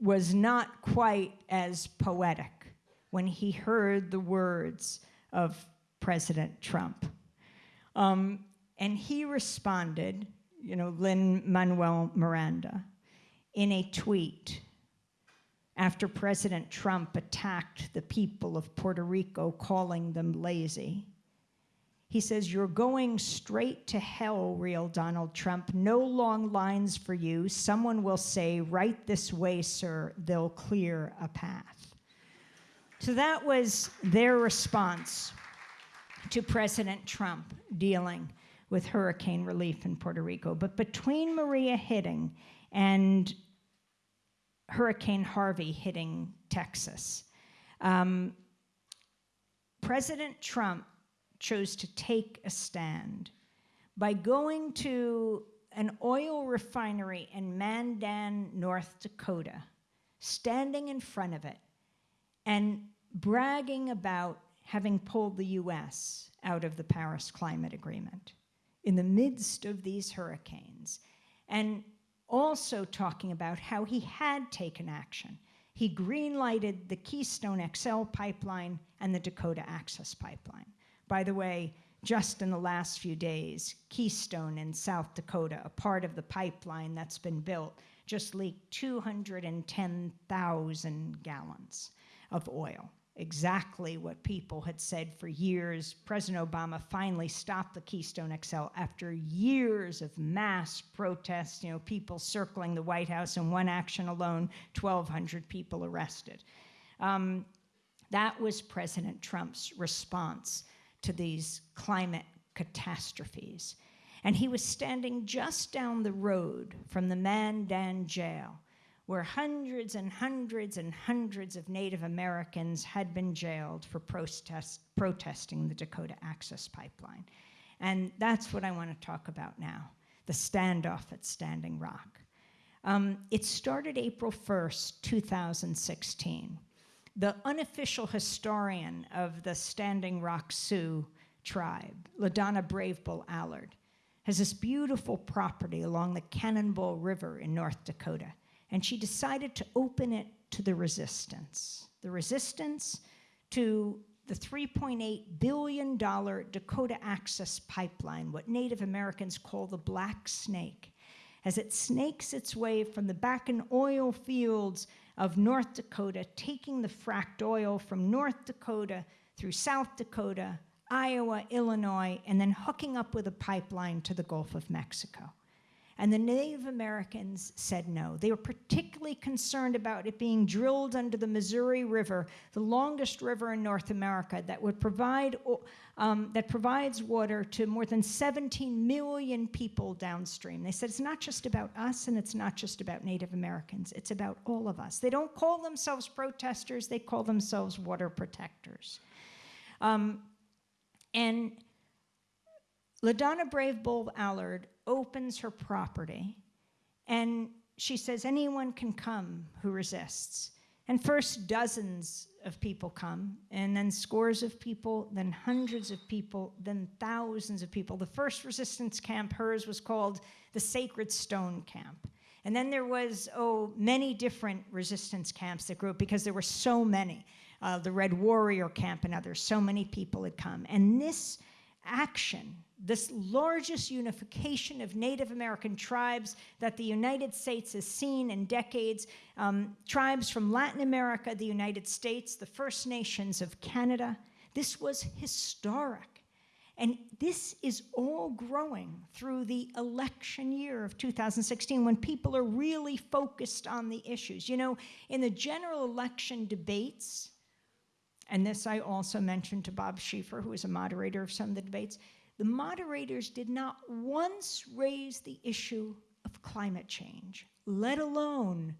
was not quite as poetic when he heard the words of President Trump. Um, and he responded, you know, Lin-Manuel Miranda, in a tweet after President Trump attacked the people of Puerto Rico, calling them lazy. He says, You're going straight to hell, real Donald Trump. No long lines for you. Someone will say, Right this way, sir. They'll clear a path. So that was their response to President Trump dealing with hurricane relief in Puerto Rico. But between Maria hitting and Hurricane Harvey hitting Texas, um, President Trump chose to take a stand by going to an oil refinery in Mandan, North Dakota, standing in front of it and bragging about having pulled the US out of the Paris Climate Agreement in the midst of these hurricanes, and also talking about how he had taken action. He greenlighted the Keystone XL pipeline and the Dakota Access Pipeline. By the way, just in the last few days, Keystone in South Dakota, a part of the pipeline that's been built, just leaked 210,000 gallons of oil. Exactly what people had said for years. President Obama finally stopped the Keystone XL after years of mass protests, you know, people circling the White House in one action alone, 1,200 people arrested. Um, that was President Trump's response to these climate catastrophes. And he was standing just down the road from the Mandan jail, where hundreds and hundreds and hundreds of Native Americans had been jailed for protest, protesting the Dakota Access Pipeline. And that's what I want to talk about now the standoff at Standing Rock. Um, it started April 1st, 2016 the unofficial historian of the Standing Rock Sioux tribe, LaDonna Brave Bull Allard, has this beautiful property along the Cannonball River in North Dakota, and she decided to open it to the resistance. The resistance to the $3.8 billion Dakota Access Pipeline, what Native Americans call the Black Snake, as it snakes its way from the Bakken oil fields of North Dakota, taking the fracked oil from North Dakota through South Dakota, Iowa, Illinois, and then hooking up with a pipeline to the Gulf of Mexico. And the Native Americans said no. They were particularly concerned about it being drilled under the Missouri River, the longest river in North America that would provide um, that provides water to more than 17 million people downstream. They said it's not just about us and it's not just about Native Americans. It's about all of us. They don't call themselves protesters. They call themselves water protectors. Um, and LaDonna Brave Bull Allard opens her property and she says, anyone can come who resists. And first, dozens of people come, and then scores of people, then hundreds of people, then thousands of people. The first resistance camp, hers, was called the Sacred Stone Camp. And then there was, oh, many different resistance camps that grew up because there were so many. Uh, the Red Warrior Camp and others, so many people had come. And this action, this largest unification of Native American tribes that the United States has seen in decades, um, tribes from Latin America, the United States, the First Nations of Canada. This was historic. And this is all growing through the election year of 2016 when people are really focused on the issues. You know, in the general election debates, and this I also mentioned to Bob Schieffer, who was a moderator of some of the debates, the moderators did not once raise the issue of climate change, let alone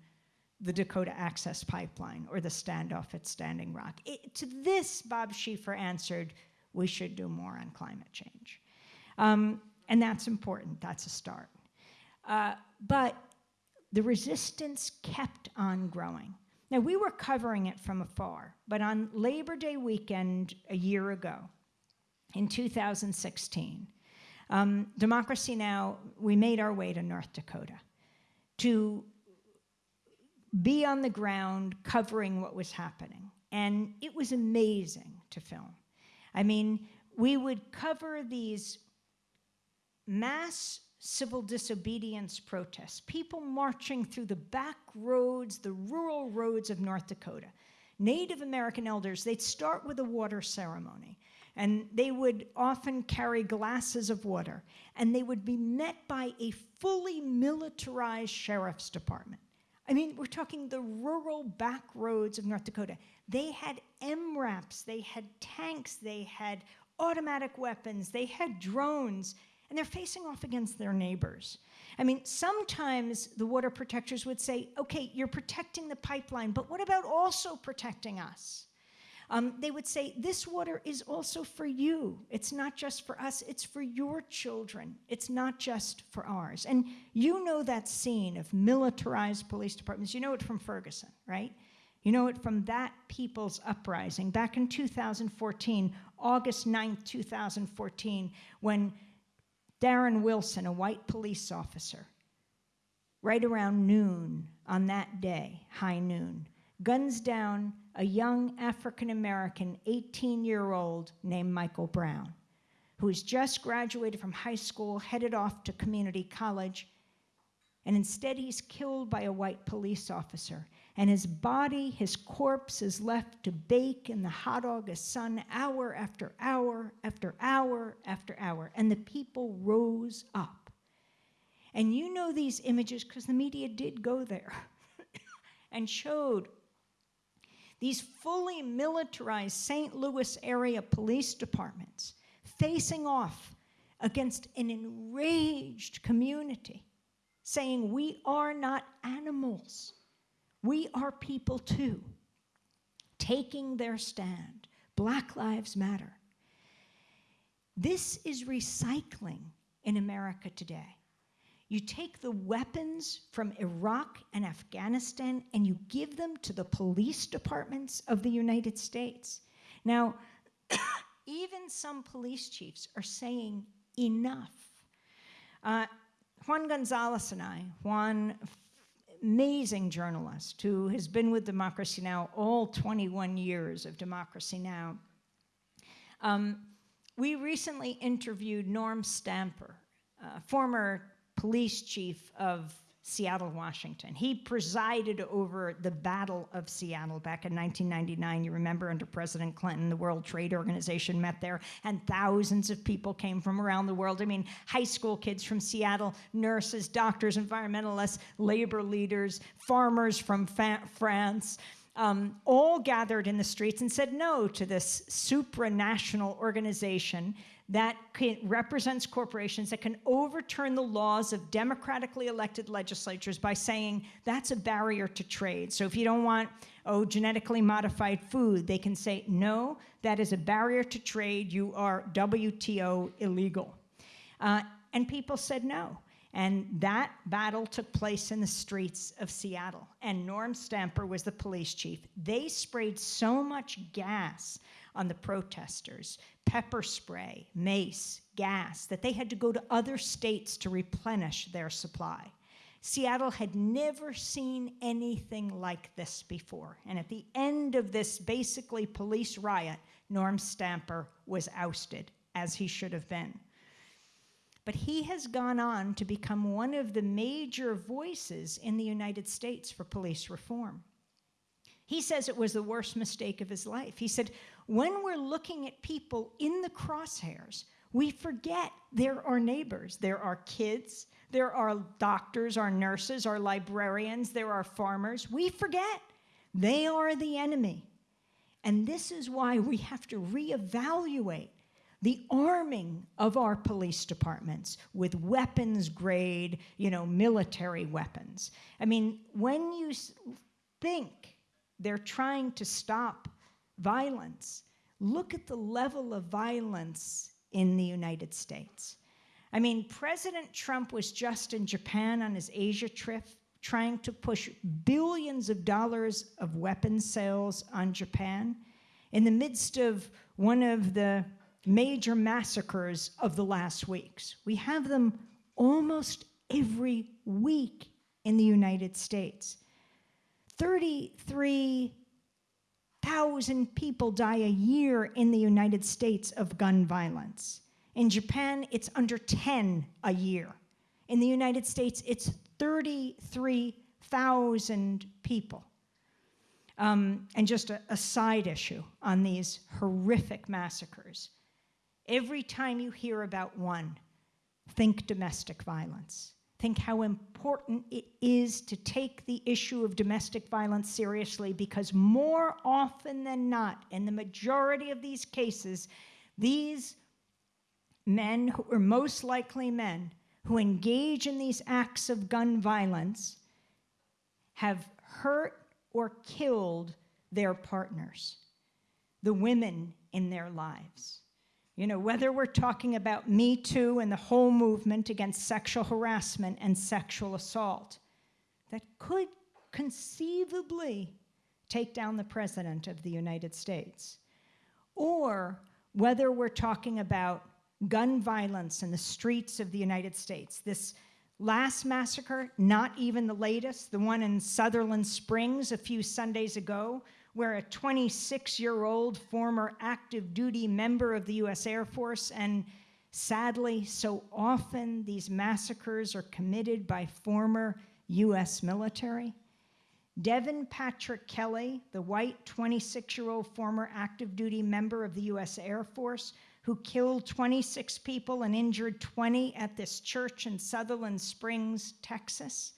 the Dakota Access Pipeline or the standoff at Standing Rock. It, to this, Bob Schieffer answered, we should do more on climate change. Um, and that's important, that's a start. Uh, but the resistance kept on growing. Now, we were covering it from afar, but on Labor Day weekend a year ago, in 2016, um, Democracy Now!, we made our way to North Dakota to be on the ground covering what was happening. And it was amazing to film. I mean, we would cover these mass civil disobedience protests, people marching through the back roads, the rural roads of North Dakota. Native American elders, they'd start with a water ceremony, and they would often carry glasses of water, and they would be met by a fully militarized sheriff's department. I mean, we're talking the rural back roads of North Dakota. They had MRAPs, they had tanks, they had automatic weapons, they had drones, and they're facing off against their neighbors. I mean, sometimes the water protectors would say, okay, you're protecting the pipeline, but what about also protecting us? Um, they would say, this water is also for you. It's not just for us, it's for your children. It's not just for ours. And you know that scene of militarized police departments. You know it from Ferguson, right? You know it from that people's uprising back in 2014, August 9th, 2014, when Darren Wilson, a white police officer, right around noon on that day, high noon, guns down a young African American 18 year old named Michael Brown, who has just graduated from high school, headed off to community college, and instead he's killed by a white police officer. And his body, his corpse, is left to bake in the hot August sun hour after hour after hour after hour. And the people rose up. And you know these images because the media did go there and showed these fully militarized St. Louis area police departments facing off against an enraged community saying, We are not animals. We are people too, taking their stand. Black Lives Matter. This is recycling in America today. You take the weapons from Iraq and Afghanistan and you give them to the police departments of the United States. Now, even some police chiefs are saying enough. Uh, Juan Gonzalez and I, Juan amazing journalist who has been with Democracy Now! all 21 years of Democracy Now! Um, we recently interviewed Norm Stamper, uh, former police chief of Seattle, Washington. He presided over the Battle of Seattle back in 1999. You remember under President Clinton, the World Trade Organization met there, and thousands of people came from around the world. I mean, high school kids from Seattle, nurses, doctors, environmentalists, labor leaders, farmers from France. Um, all gathered in the streets and said no to this supranational organization that represents corporations that can overturn the laws of democratically elected legislatures by saying that's a barrier to trade. So if you don't want, oh, genetically modified food, they can say, no, that is a barrier to trade. You are WTO illegal. Uh, and people said no. And that battle took place in the streets of Seattle. And Norm Stamper was the police chief. They sprayed so much gas on the protesters, pepper spray, mace, gas, that they had to go to other states to replenish their supply. Seattle had never seen anything like this before. And at the end of this basically police riot, Norm Stamper was ousted, as he should have been. But he has gone on to become one of the major voices in the United States for police reform. He says it was the worst mistake of his life. He said, when we're looking at people in the crosshairs, we forget they're our neighbors. They're our kids. There are doctors, our nurses, our librarians, there are farmers. We forget they are the enemy. And this is why we have to reevaluate the arming of our police departments with weapons grade, you know, military weapons. I mean, when you think they're trying to stop violence. Look at the level of violence in the United States. I mean, President Trump was just in Japan on his Asia trip trying to push billions of dollars of weapons sales on Japan in the midst of one of the major massacres of the last weeks. We have them almost every week in the United States. 33 thousand people die a year in the United States of gun violence. In Japan, it's under 10 a year. In the United States, it's 33,000 people. Um, and just a, a side issue on these horrific massacres. Every time you hear about one, think domestic violence think how important it is to take the issue of domestic violence seriously because more often than not, in the majority of these cases, these men who are most likely men who engage in these acts of gun violence have hurt or killed their partners, the women in their lives. You know, whether we're talking about Me Too and the whole movement against sexual harassment and sexual assault, that could conceivably take down the President of the United States, or whether we're talking about gun violence in the streets of the United States. This last massacre, not even the latest, the one in Sutherland Springs a few Sundays ago, where a 26-year-old former active duty member of the US Air Force and sadly, so often these massacres are committed by former US military. Devin Patrick Kelley, the white 26-year-old former active duty member of the US Air Force, who killed 26 people and injured 20 at this church in Sutherland Springs, Texas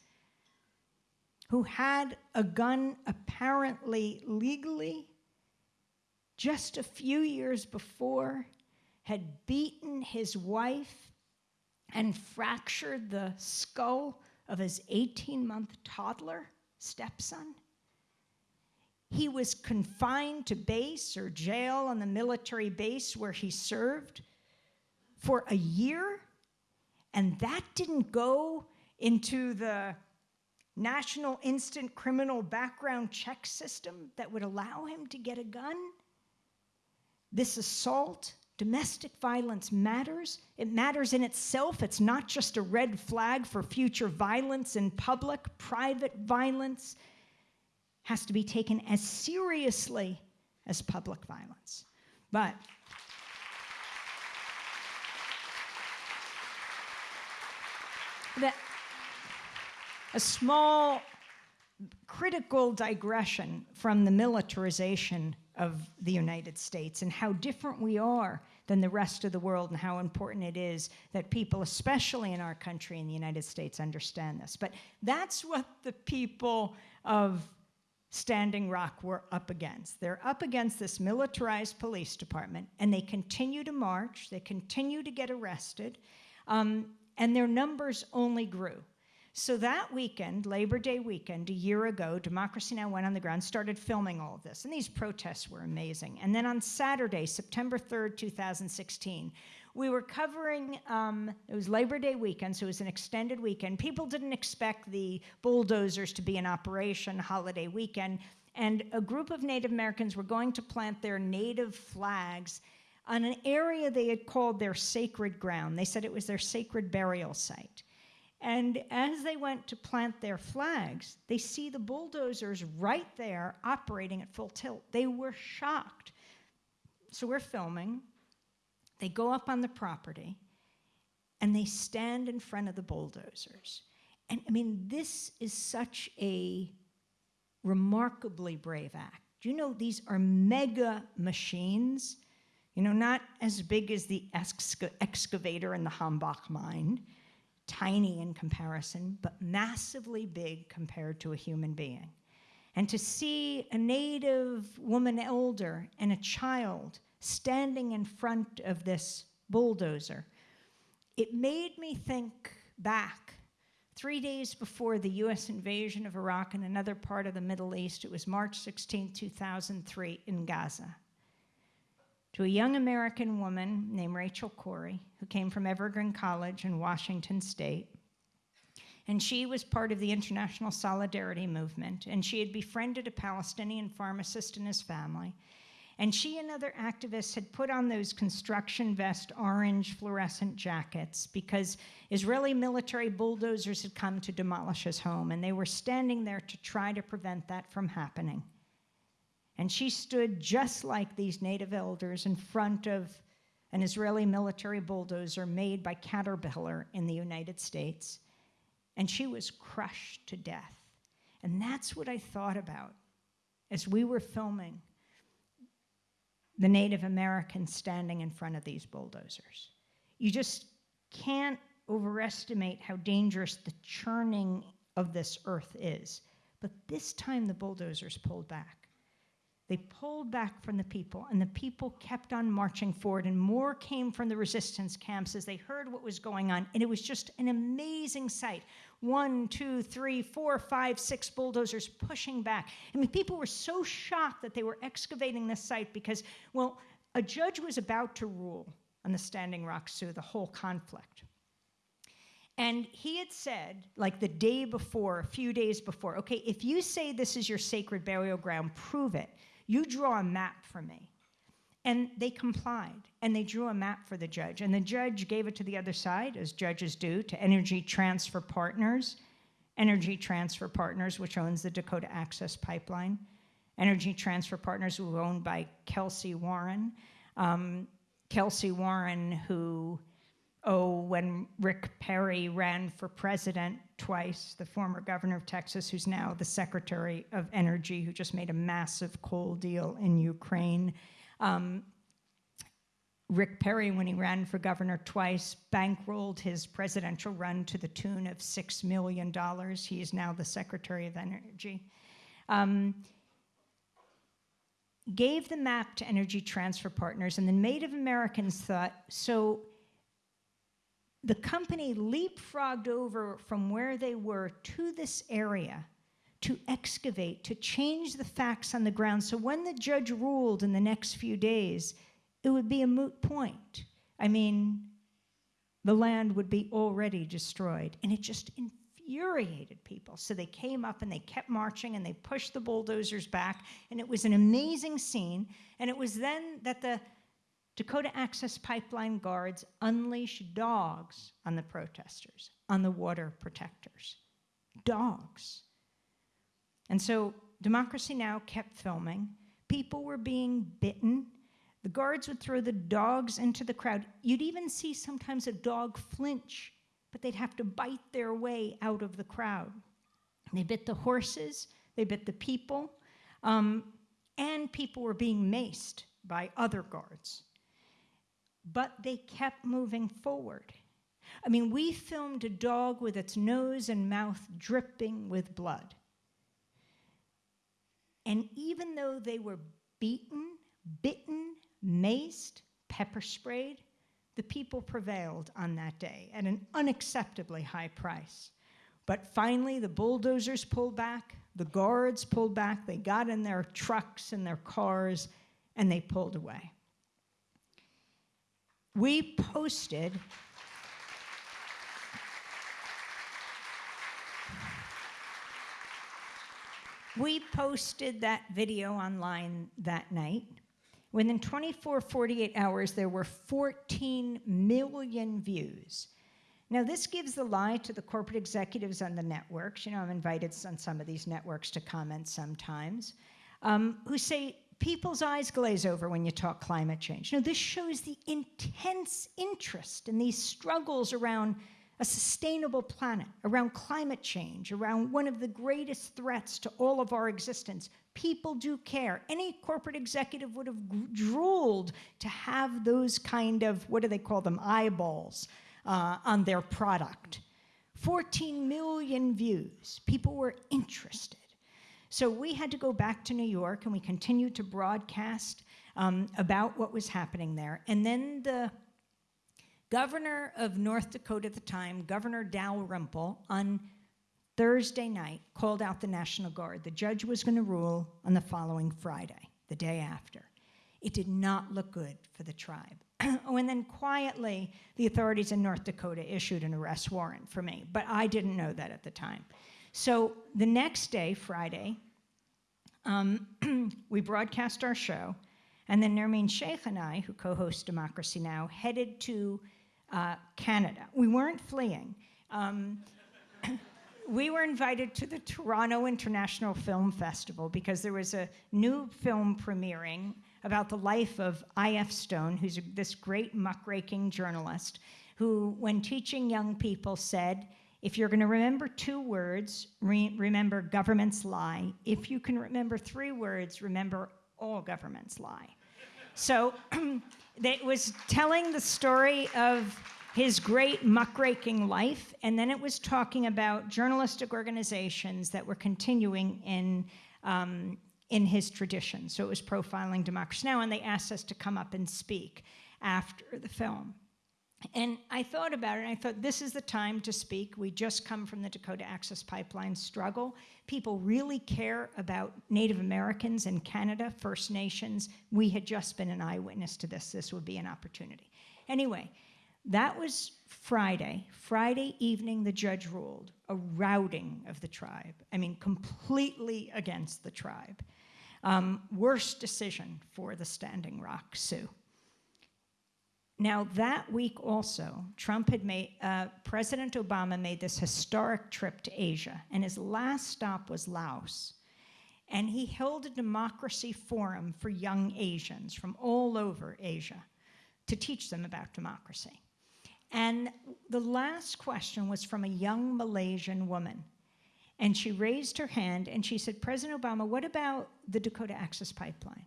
who had a gun apparently legally just a few years before had beaten his wife and fractured the skull of his 18-month toddler stepson. He was confined to base or jail on the military base where he served for a year, and that didn't go into the national instant criminal background check system that would allow him to get a gun. This assault, domestic violence matters. It matters in itself. It's not just a red flag for future violence in public. Private violence has to be taken as seriously as public violence. But a small critical digression from the militarization of the United States and how different we are than the rest of the world and how important it is that people, especially in our country in the United States, understand this. But that's what the people of Standing Rock were up against. They're up against this militarized police department, and they continue to march, they continue to get arrested, um, and their numbers only grew. So that weekend, Labor Day weekend, a year ago, Democracy Now! went on the ground, started filming all of this. And these protests were amazing. And then on Saturday, September 3rd, 2016, we were covering, um, it was Labor Day weekend, so it was an extended weekend. People didn't expect the bulldozers to be in operation holiday weekend. And a group of Native Americans were going to plant their native flags on an area they had called their sacred ground. They said it was their sacred burial site. And as they went to plant their flags, they see the bulldozers right there operating at full tilt. They were shocked. So we're filming. They go up on the property and they stand in front of the bulldozers. And I mean, this is such a remarkably brave act. Do you know these are mega machines? You know, not as big as the excavator in the Hambach mine, tiny in comparison, but massively big compared to a human being. And to see a native woman elder and a child standing in front of this bulldozer, it made me think back three days before the US invasion of Iraq and another part of the Middle East. It was March 16, 2003 in Gaza to a young American woman named Rachel Corrie, who came from Evergreen College in Washington State. And she was part of the International Solidarity Movement, and she had befriended a Palestinian pharmacist and his family. And she and other activists had put on those construction vest orange fluorescent jackets because Israeli military bulldozers had come to demolish his home, and they were standing there to try to prevent that from happening. And she stood just like these native elders in front of an Israeli military bulldozer made by Caterpillar in the United States. And she was crushed to death. And that's what I thought about as we were filming the Native Americans standing in front of these bulldozers. You just can't overestimate how dangerous the churning of this earth is. But this time the bulldozers pulled back. They pulled back from the people, and the people kept on marching forward, and more came from the resistance camps as they heard what was going on. And it was just an amazing sight. One, two, three, four, five, six bulldozers pushing back. I mean, people were so shocked that they were excavating this site because, well, a judge was about to rule on the Standing Rock Sioux, the whole conflict. And he had said, like the day before, a few days before, okay, if you say this is your sacred burial ground, prove it. You draw a map for me. And they complied, and they drew a map for the judge. And the judge gave it to the other side, as judges do, to Energy Transfer Partners. Energy Transfer Partners, which owns the Dakota Access Pipeline. Energy Transfer Partners, who owned by Kelcy Warren. Um, Kelcy Warren, who oh, when Rick Perry ran for president twice, the former governor of Texas, who's now the Secretary of Energy, who just made a massive coal deal in Ukraine. Um, Rick Perry, when he ran for governor twice, bankrolled his presidential run to the tune of $6 million. He is now the Secretary of Energy. Um, gave the map to Energy Transfer Partners, and the Native Americans thought, so the company leapfrogged over from where they were to this area to excavate, to change the facts on the ground. So when the judge ruled in the next few days, it would be a moot point. I mean, the land would be already destroyed. And it just infuriated people. So they came up and they kept marching and they pushed the bulldozers back. And it was an amazing scene. And it was then that the Dakota Access Pipeline guards unleashed dogs on the protesters, on the water protectors. Dogs. And so Democracy Now! kept filming. People were being bitten. The guards would throw the dogs into the crowd. You'd even see sometimes a dog flinch but they'd have to bite their way out of the crowd. They bit the horses, they bit the people, um, and people were being maced by other guards. But they kept moving forward. I mean, we filmed a dog with its nose and mouth dripping with blood. And even though they were beaten, bitten, maced, pepper sprayed, the people prevailed on that day at an unacceptably high price. But finally, the bulldozers pulled back, the guards pulled back, they got in their trucks and their cars, and they pulled away. We posted We posted that video online that night. Within 24, 48 hours, there were 14 million views. Now, this gives the lie to the corporate executives on the networks. You know, I'm invited on some of these networks to comment sometimes, um, who say people's eyes glaze over when you talk climate change. Now, this shows the intense interest in these struggles around a sustainable planet, around climate change, around one of the greatest threats to all of our existence. People do care. Any corporate executive would have drooled to have those kind of, what do they call them, eyeballs uh, on their product. 14 million views. People were interested. So we had to go back to New York and we continued to broadcast um, about what was happening there. And then the governor of North Dakota at the time, Governor Dalrymple, on Thursday night called out the National Guard. The judge was going to rule on the following Friday, the day after. It did not look good for the tribe. oh, and then quietly, the authorities in North Dakota issued an arrest warrant for me, but I didn't know that at the time. So the next day, Friday, um, we broadcast our show, and then Nermeen Shaikh and I, who co-host Democracy Now!, headed to uh, Canada. We weren't fleeing. Um, we were invited to the Toronto International Film Festival because there was a new film premiering about the life of I.F. Stone, who's this great muckraking journalist, who, when teaching young people, said, if you're going to remember two words, re remember governments lie. If you can remember three words, remember all governments lie. So it was telling the story of his great muckraking life, and then it was talking about journalistic organizations that were continuing in, um, in his tradition. So it was profiling Democracy Now!, and they asked us to come up and speak after the film. And I thought about it, and I thought, this is the time to speak. We just come from the Dakota Access Pipeline struggle. People really care about Native Americans in Canada, First Nations. We had just been an eyewitness to this. This would be an opportunity. Anyway, that was Friday. Friday evening, the judge ruled a routing of the tribe. I mean, completely against the tribe. Um, worst decision for the Standing Rock Sioux. Now, that week also, Trump had made, uh, President Obama made this historic trip to Asia, and his last stop was Laos. And he held a democracy forum for young Asians from all over Asia to teach them about democracy. And the last question was from a young Malaysian woman. And she raised her hand and she said, President Obama, what about the Dakota Access Pipeline?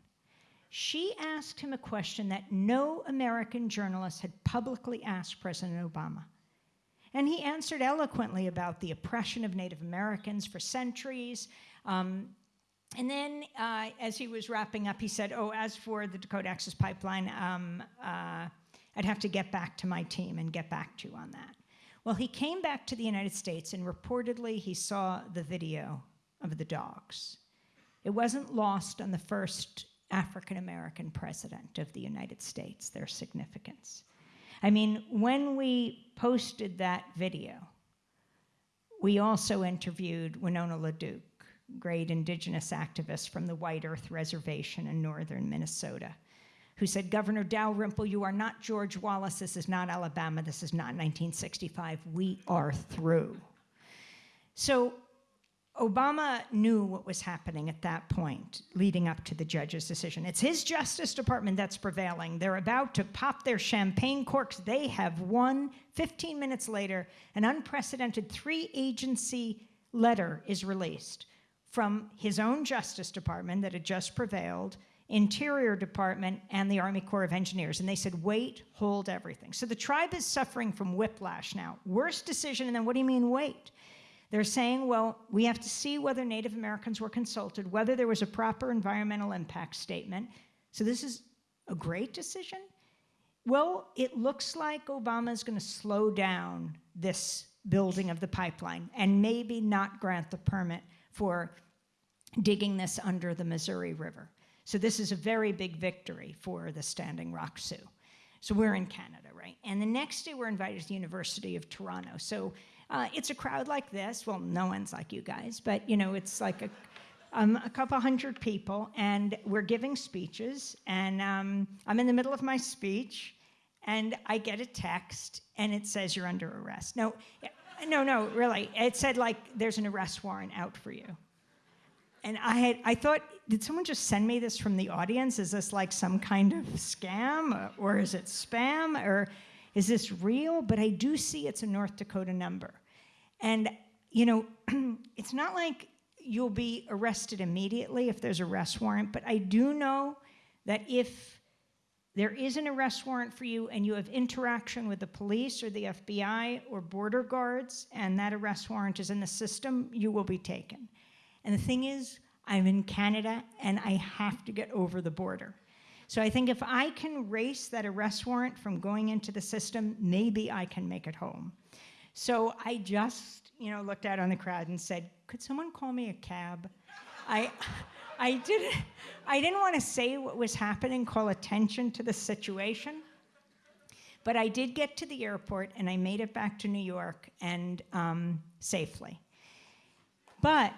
She asked him a question that no American journalist had publicly asked President Obama. And he answered eloquently about the oppression of Native Americans for centuries. Um, and then uh, as he was wrapping up, he said, oh, as for the Dakota Access Pipeline, um, uh, I'd have to get back to my team and get back to you on that. Well, he came back to the United States and reportedly he saw the video of the dogs. It wasn't lost on the first African American president of the United States, their significance. I mean, when we posted that video, we also interviewed Winona LaDuke, great indigenous activist from the White Earth Reservation in northern Minnesota, who said, Governor Dalrymple, you are not George Wallace, this is not Alabama, this is not 1965, we are through. So Obama knew what was happening at that point, leading up to the judge's decision. It's his Justice Department that's prevailing. They're about to pop their champagne corks. They have won. 15 minutes later, an unprecedented three agency letter is released from his own Justice Department that had just prevailed, Interior Department, and the Army Corps of Engineers. And they said, wait, hold everything. So the tribe is suffering from whiplash now. Worst decision, and then what do you mean wait? They're saying, well, we have to see whether Native Americans were consulted, whether there was a proper environmental impact statement. So this is a great decision? Well, it looks like Obama is going to slow down this building of the pipeline and maybe not grant the permit for digging this under the Missouri River. So this is a very big victory for the Standing Rock Sioux. So we're in Canada, right? And the next day we're invited to the University of Toronto. So uh, it's a crowd like this. Well, no one's like you guys, but you know, it's like a, um, a couple hundred people, and we're giving speeches. And um, I'm in the middle of my speech, and I get a text, and it says you're under arrest. No, no, no, really. It said like there's an arrest warrant out for you. And I had, I thought, did someone just send me this from the audience? Is this like some kind of scam, or is it spam, or is this real? But I do see it's a North Dakota number. And, you know, it's not like you'll be arrested immediately if there's a arrest warrant, but I do know that if there is an arrest warrant for you and you have interaction with the police or the FBI or border guards and that arrest warrant is in the system, you will be taken. And the thing is, I'm in Canada and I have to get over the border. So I think if I can race that arrest warrant from going into the system, maybe I can make it home. So I just, you know, looked out on the crowd and said, could someone call me a cab? I, I didn't, I didn't want to say what was happening, call attention to the situation. But I did get to the airport and I made it back to New York and um, safely. But,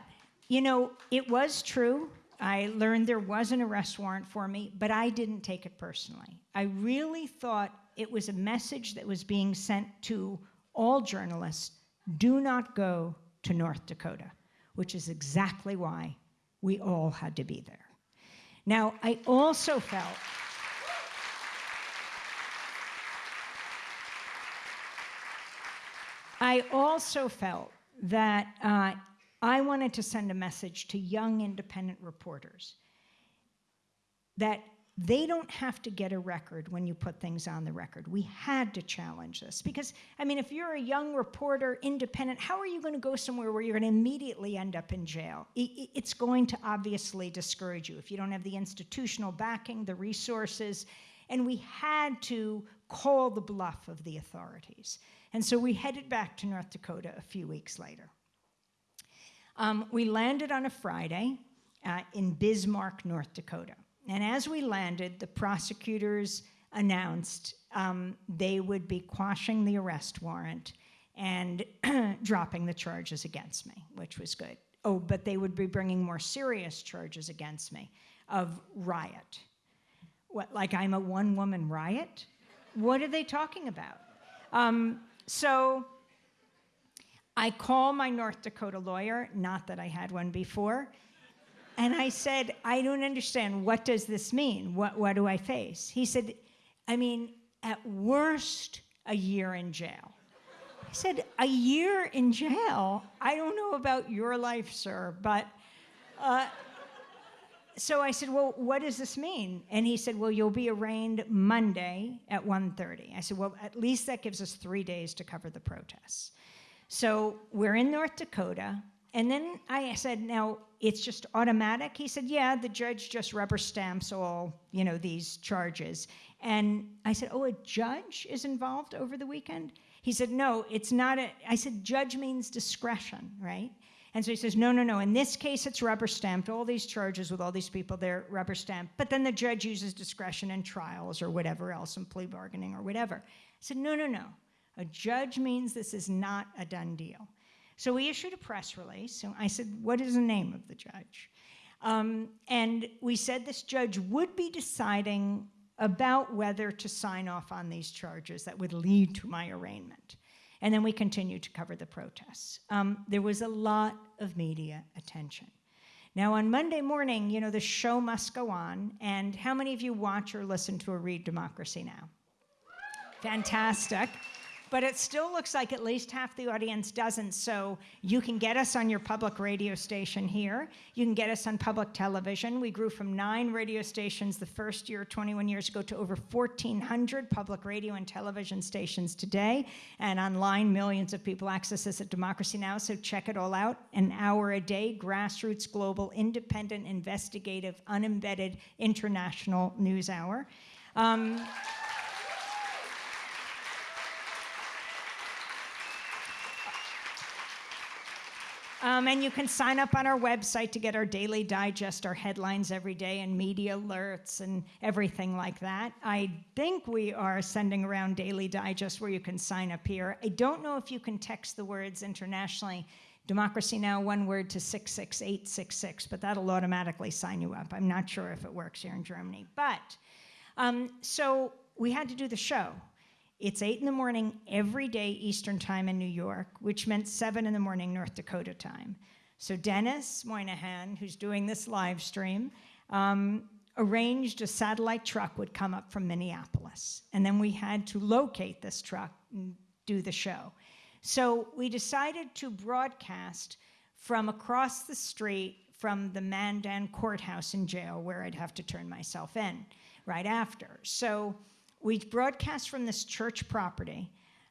you know, it was true. I learned there was an arrest warrant for me, but I didn't take it personally. I really thought it was a message that was being sent to all journalists do not go to North Dakota, which is exactly why we all had to be there. Now, I also felt I also felt that uh, I wanted to send a message to young independent reporters that they don't have to get a record when you put things on the record. We had to challenge this because, I mean, if you're a young reporter, independent, how are you going to go somewhere where you're going to immediately end up in jail? It's going to obviously discourage you if you don't have the institutional backing, the resources, and we had to call the bluff of the authorities. And so we headed back to North Dakota a few weeks later. Um, we landed on a Friday uh, in Bismarck, North Dakota. And as we landed, the prosecutors announced um, they would be quashing the arrest warrant and dropping the charges against me, which was good. Oh, but they would be bringing more serious charges against me of riot. What, like I'm a one-woman riot? What are they talking about? Um, so I call my North Dakota lawyer, not that I had one before, and I said, I don't understand. What does this mean? What, what do I face? He said, I mean, at worst, a year in jail. I said, a year in jail? I don't know about your life, sir, but. Uh, so I said, well, what does this mean? And he said, well, you'll be arraigned Monday at 1.30. I said, well, at least that gives us three days to cover the protests. So we're in North Dakota. And then I said, now, it's just automatic? He said, yeah, the judge just rubber stamps all, you know, these charges. And I said, oh, a judge is involved over the weekend? He said, no, it's not a, I said, judge means discretion, right? And so he says, no, no, no, in this case, it's rubber stamped. All these charges with all these people, they're rubber stamped. But then the judge uses discretion in trials or whatever else, in plea bargaining or whatever. I said, no, no, no. A judge means this is not a done deal. So we issued a press release. I said, what is the name of the judge? Um, and we said this judge would be deciding about whether to sign off on these charges that would lead to my arraignment. And then we continued to cover the protests. Um, there was a lot of media attention. Now, on Monday morning, you know, the show must go on. And how many of you watch or listen to a Read Democracy Now? Fantastic but it still looks like at least half the audience doesn't. So you can get us on your public radio station here. You can get us on public television. We grew from nine radio stations the first year, 21 years ago, to over 1,400 public radio and television stations today. And online, millions of people access us at Democracy Now! So check it all out. An hour a day, grassroots, global, independent, investigative, unembedded, international news hour. Um, Um, and you can sign up on our website to get our daily digest, our headlines every day, and media alerts and everything like that. I think we are sending around daily digest where you can sign up here. I don't know if you can text the words internationally. Democracy Now! one word to 66866, but that'll automatically sign you up. I'm not sure if it works here in Germany. But, um, so we had to do the show. It's 8 in the morning every day Eastern time in New York, which meant 7 in the morning North Dakota time. So Denis Moynihan, who's doing this live stream, um, arranged a satellite truck would come up from Minneapolis. And then we had to locate this truck and do the show. So we decided to broadcast from across the street from the Mandan courthouse and jail where I'd have to turn myself in right after. So we broadcast from this church property,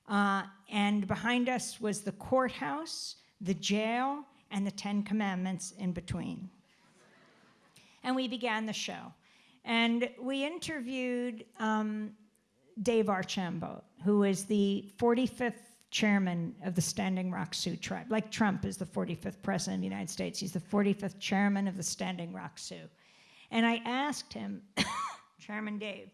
uh, and behind us was the courthouse, the jail, and the Ten Commandments in between. and we began the show. And we interviewed um, Dave Archambault, who is the 45th chairman of the Standing Rock Sioux tribe. Like Trump is the 45th president of the United States, he's the 45th chairman of the Standing Rock Sioux. And I asked him, Chairman Dave,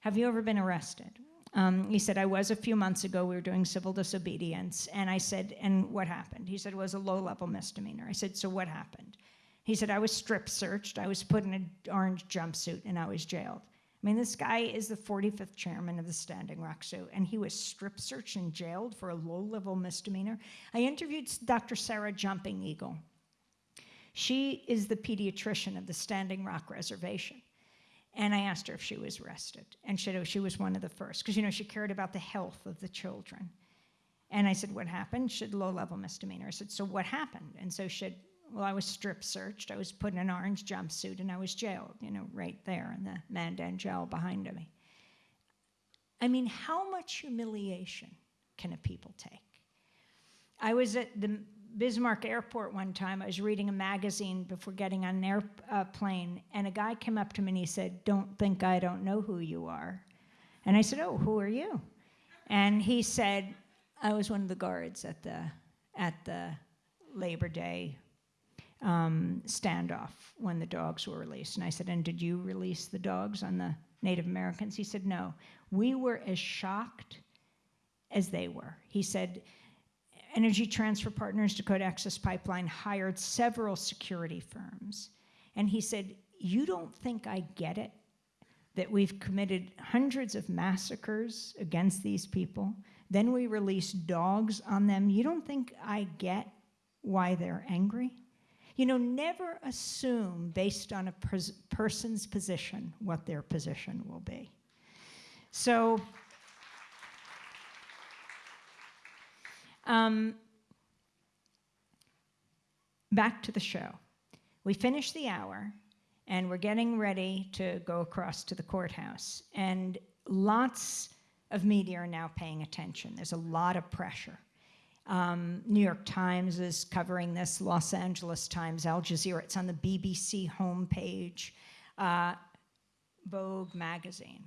have you ever been arrested? Um, he said, I was a few months ago. We were doing civil disobedience. And I said, And what happened? He said, It was a low level misdemeanor. I said, So what happened? He said, I was strip searched. I was put in an orange jumpsuit and I was jailed. I mean, this guy is the 45th chairman of the Standing Rock Sioux, and he was strip searched and jailed for a low level misdemeanor. I interviewed Dr. Sarah Jumping Eagle. She is the pediatrician of the Standing Rock Reservation. And I asked her if she was arrested. And she oh, she was one of the first, because, you know, she cared about the health of the children. And I said, what happened? She said, low-level misdemeanor. I said, so what happened? And so she said, well, I was strip searched. I was put in an orange jumpsuit and I was jailed, you know, right there in the Mandan jail behind me. I mean, how much humiliation can a people take? I was at the Bismarck Airport one time. I was reading a magazine before getting on an airplane, uh, and a guy came up to me and he said, Don't think I don't know who you are. And I said, Oh, who are you? And he said, I was one of the guards at the, at the Labor Day um, standoff when the dogs were released. And I said, And did you release the dogs on the Native Americans? He said, No. We were as shocked as they were. He said, Energy Transfer Partners, Dakota Access Pipeline, hired several security firms. And he said, You don't think I get it? That we've committed hundreds of massacres against these people. Then we release dogs on them. You don't think I get why they're angry? You know, never assume based on a person's position what their position will be. So, Um, back to the show. We finished the hour and we're getting ready to go across to the courthouse. And lots of media are now paying attention. There's a lot of pressure. Um, New York Times is covering this, Los Angeles Times, Al Jazeera, it's on the BBC homepage. Uh, Vogue magazine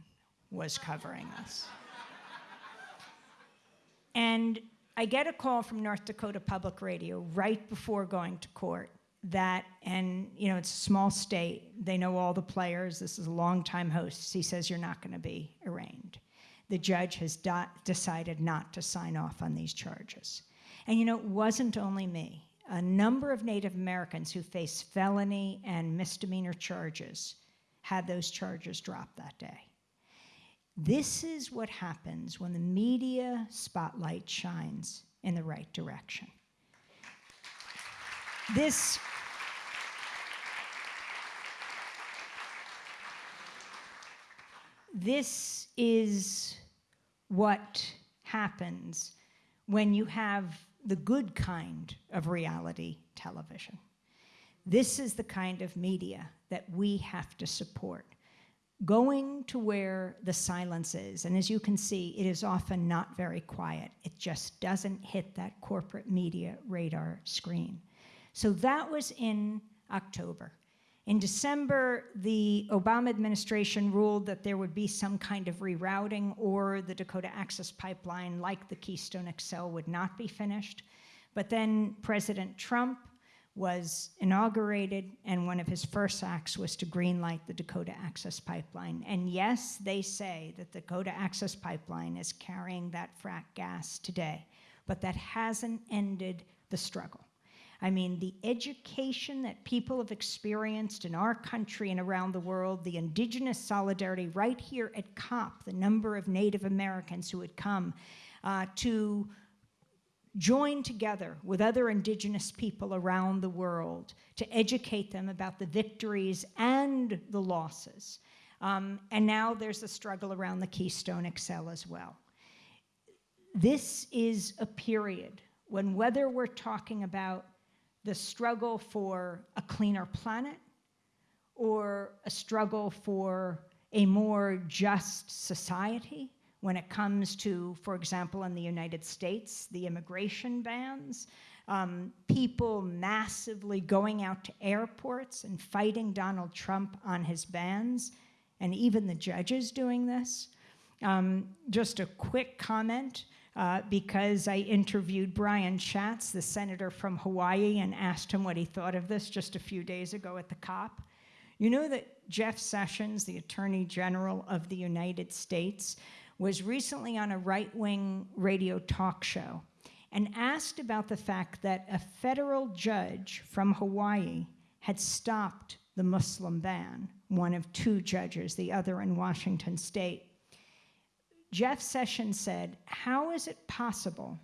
was covering this. and I get a call from North Dakota Public Radio right before going to court that, and you know, it's a small state, they know all the players, this is a long-time host. He says, you're not gonna be arraigned. The judge has decided not to sign off on these charges. And you know, it wasn't only me. A number of Native Americans who face felony and misdemeanor charges had those charges dropped that day. This is what happens when the media spotlight shines in the right direction. This this is what happens when you have the good kind of reality television. This is the kind of media that we have to support. Going to where the silence is, and as you can see, it is often not very quiet. It just doesn't hit that corporate media radar screen. So that was in October. In December, the Obama administration ruled that there would be some kind of rerouting or the Dakota Access Pipeline, like the Keystone XL, would not be finished. But then President Trump was inaugurated, and one of his first acts was to greenlight the Dakota Access Pipeline. And yes, they say that the Dakota Access Pipeline is carrying that frack gas today, but that hasn't ended the struggle. I mean, the education that people have experienced in our country and around the world, the indigenous solidarity right here at COP, the number of Native Americans who had come uh, to join together with other indigenous people around the world to educate them about the victories and the losses. Um, and now there's a struggle around the Keystone XL as well. This is a period when whether we're talking about the struggle for a cleaner planet or a struggle for a more just society when it comes to, for example, in the United States, the immigration bans, um, people massively going out to airports and fighting Donald Trump on his bans, and even the judges doing this. Um, just a quick comment uh, because I interviewed Brian Schatz, the senator from Hawaii, and asked him what he thought of this just a few days ago at the COP. You know that Jeff Sessions, the Attorney General of the United States, was recently on a right-wing radio talk show and asked about the fact that a federal judge from Hawaii had stopped the Muslim ban, one of two judges, the other in Washington state. Jeff Sessions said, how is it possible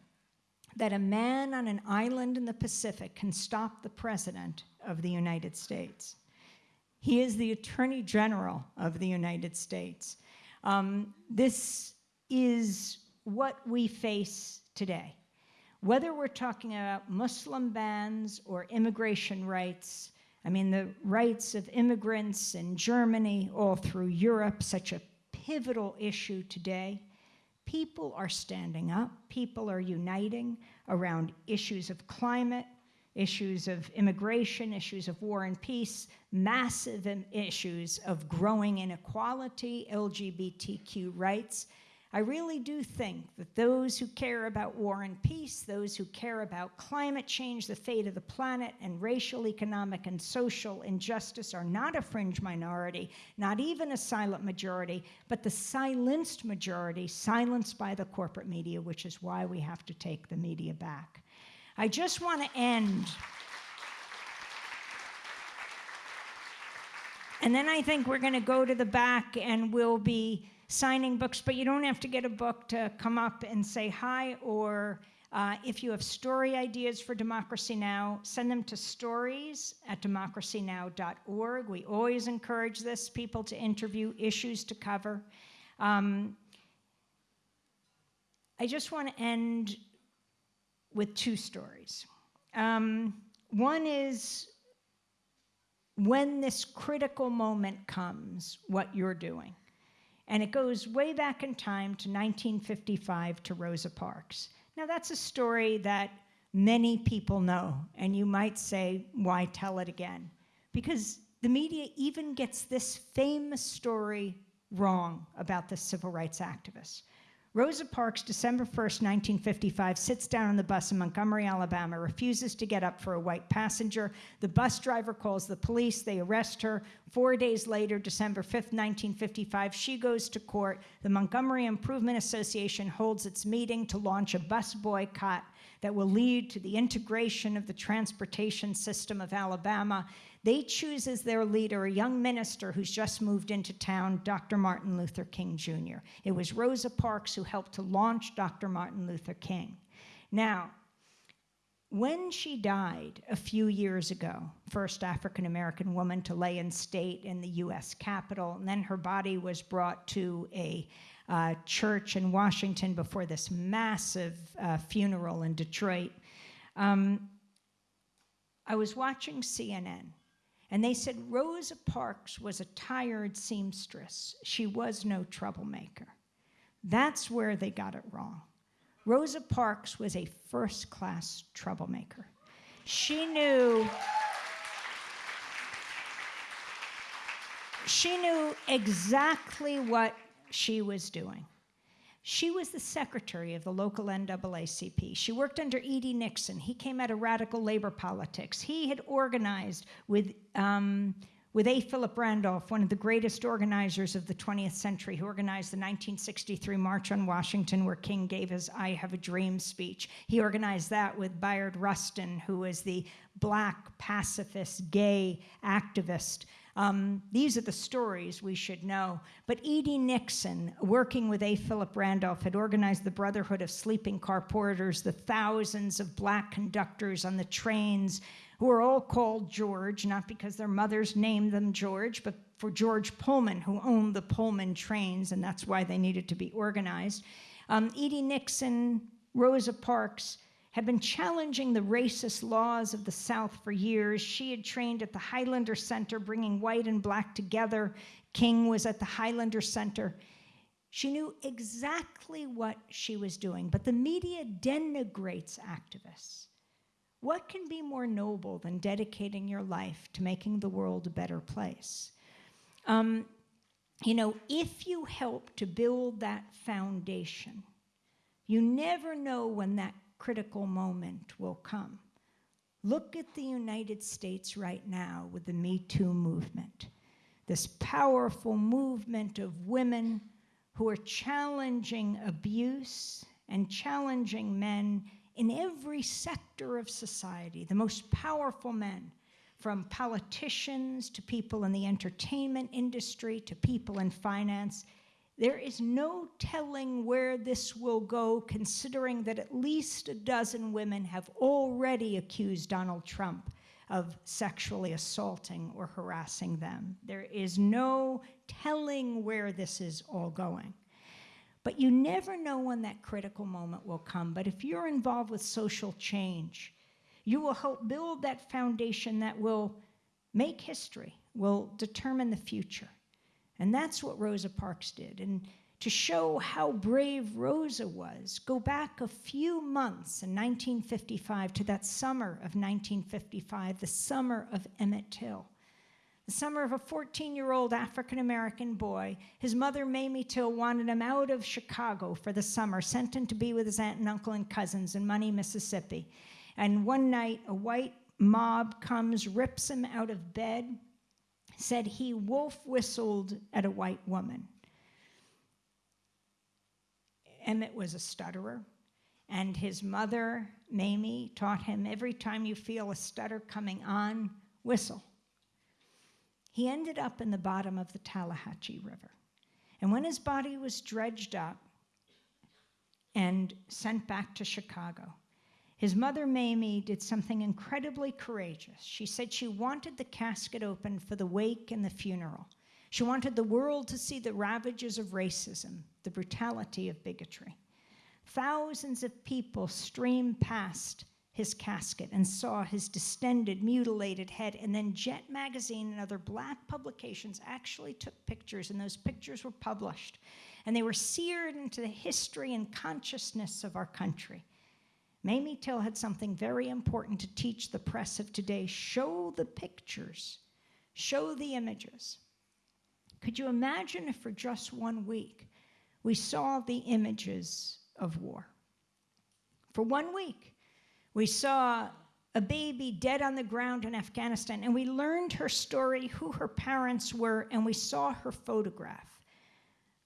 that a man on an island in the Pacific can stop the president of the United States? He is the Attorney General of the United States. Um, this is what we face today. Whether we're talking about Muslim bans or immigration rights, I mean, the rights of immigrants in Germany, all through Europe, such a pivotal issue today. People are standing up, people are uniting around issues of climate, issues of immigration, issues of war and peace, massive issues of growing inequality, LGBTQ rights, I really do think that those who care about war and peace, those who care about climate change, the fate of the planet, and racial, economic, and social injustice are not a fringe minority, not even a silent majority, but the silenced majority, silenced by the corporate media, which is why we have to take the media back. I just want to end. And then I think we're going to go to the back and we'll be signing books, but you don't have to get a book to come up and say hi, or uh, if you have story ideas for Democracy Now!, send them to stories at democracynow.org. We always encourage this, people to interview, issues to cover. Um, I just want to end with two stories. Um, one is when this critical moment comes, what you're doing. And it goes way back in time to 1955 to Rosa Parks. Now, that's a story that many people know, and you might say, why tell it again? Because the media even gets this famous story wrong about the civil rights activists. Rosa Parks, December 1st, 1955, sits down on the bus in Montgomery, Alabama, refuses to get up for a white passenger. The bus driver calls the police. They arrest her. Four days later, December 5th, 1955, she goes to court. The Montgomery Improvement Association holds its meeting to launch a bus boycott that will lead to the integration of the transportation system of Alabama. They choose as their leader a young minister who's just moved into town, Dr. Martin Luther King Jr. It was Rosa Parks who helped to launch Dr. Martin Luther King. Now, when she died a few years ago, first African American woman to lay in state in the US Capitol, and then her body was brought to a uh, church in Washington before this massive uh, funeral in Detroit. Um, I was watching CNN, and they said Rosa Parks was a tired seamstress. She was no troublemaker. That's where they got it wrong. Rosa Parks was a first class troublemaker. She knew. She knew exactly what she was doing. She was the secretary of the local NAACP. She worked under E.D. Nixon. He came out of radical labor politics. He had organized with um, with A. Philip Randolph, one of the greatest organizers of the 20th century, who organized the 1963 March on Washington, where King gave his I Have a Dream speech. He organized that with Bayard Rustin, who was the black pacifist, gay activist. Um, these are the stories we should know. But E.D. Nixon, working with A. Philip Randolph, had organized the Brotherhood of Sleeping Car Porters, the thousands of black conductors on the trains who are all called George, not because their mothers named them George, but for George Pullman, who owned the Pullman trains, and that's why they needed to be organized. Um, E.D. Nixon, Rosa Parks, had been challenging the racist laws of the South for years. She had trained at the Highlander Center, bringing white and black together. King was at the Highlander Center. She knew exactly what she was doing, but the media denigrates activists. What can be more noble than dedicating your life to making the world a better place? Um, you know, if you help to build that foundation, you never know when that critical moment will come. Look at the United States right now with the Me Too movement, this powerful movement of women who are challenging abuse and challenging men in every sector of society, the most powerful men, from politicians to people in the entertainment industry to people in finance, there is no telling where this will go, considering that at least a dozen women have already accused Donald Trump of sexually assaulting or harassing them. There is no telling where this is all going. But you never know when that critical moment will come. But if you're involved with social change, you will help build that foundation that will make history, will determine the future. And that's what Rosa Parks did. And to show how brave Rosa was, go back a few months in 1955 to that summer of 1955, the summer of Emmett Till the summer of a 14 year old African American boy. His mother, Mamie Till, wanted him out of Chicago for the summer, sent him to be with his aunt and uncle and cousins in Money, Mississippi. And one night, a white mob comes, rips him out of bed, said he wolf whistled at a white woman. Emmett was a stutterer, and his mother, Mamie, taught him every time you feel a stutter coming on, whistle. He ended up in the bottom of the Tallahatchie River. And when his body was dredged up and sent back to Chicago, his mother, Mamie, did something incredibly courageous. She said she wanted the casket open for the wake and the funeral. She wanted the world to see the ravages of racism, the brutality of bigotry. Thousands of people streamed past his casket and saw his distended, mutilated head. And then Jet Magazine and other black publications actually took pictures, and those pictures were published. And they were seared into the history and consciousness of our country. Mamie Till had something very important to teach the press of today show the pictures, show the images. Could you imagine if for just one week we saw the images of war? For one week, we saw a baby dead on the ground in Afghanistan, and we learned her story, who her parents were, and we saw her photograph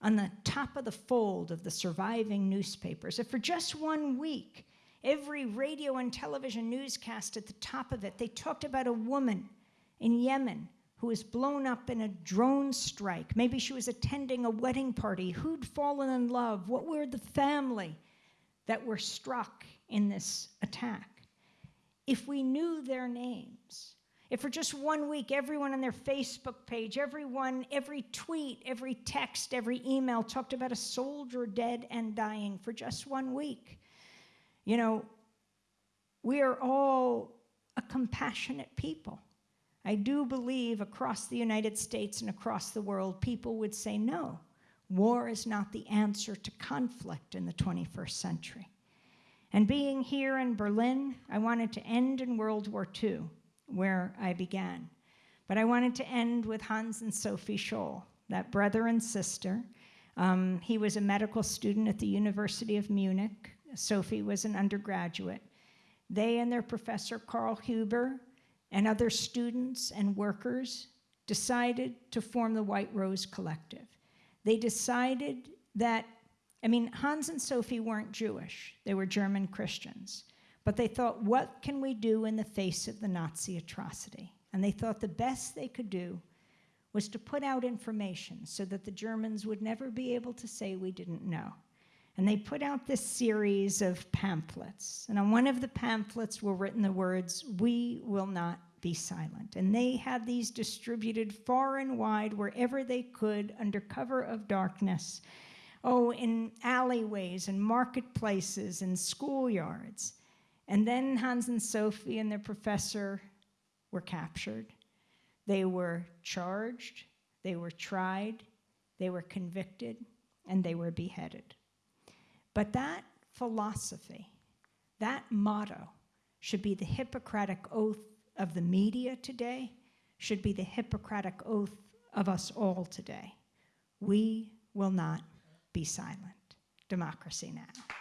on the top of the fold of the surviving newspapers. If for just one week, every radio and television newscast at the top of it, they talked about a woman in Yemen who was blown up in a drone strike. Maybe she was attending a wedding party. Who'd fallen in love? What were the family that were struck in this attack? If we knew their names, if for just one week everyone on their Facebook page, everyone, every tweet, every text, every email talked about a soldier dead and dying for just one week, you know, we are all a compassionate people. I do believe across the United States and across the world, people would say, no, war is not the answer to conflict in the 21st century. And being here in Berlin, I wanted to end in World War II, where I began. But I wanted to end with Hans and Sophie Scholl, that brother and sister. Um, he was a medical student at the University of Munich. Sophie was an undergraduate. They and their professor, Karl Huber, and other students and workers decided to form the White Rose Collective. They decided that, I mean, Hans and Sophie weren't Jewish, they were German Christians. But they thought, what can we do in the face of the Nazi atrocity? And they thought the best they could do was to put out information so that the Germans would never be able to say we didn't know. And they put out this series of pamphlets. And on one of the pamphlets were written the words, We will not be silent. And they had these distributed far and wide wherever they could under cover of darkness. Oh, in alleyways and marketplaces and schoolyards. And then Hans and Sophie and their professor were captured. They were charged, they were tried, they were convicted, and they were beheaded. But that philosophy, that motto, should be the Hippocratic oath of the media today, should be the Hippocratic oath of us all today. We will not be silent. Democracy now.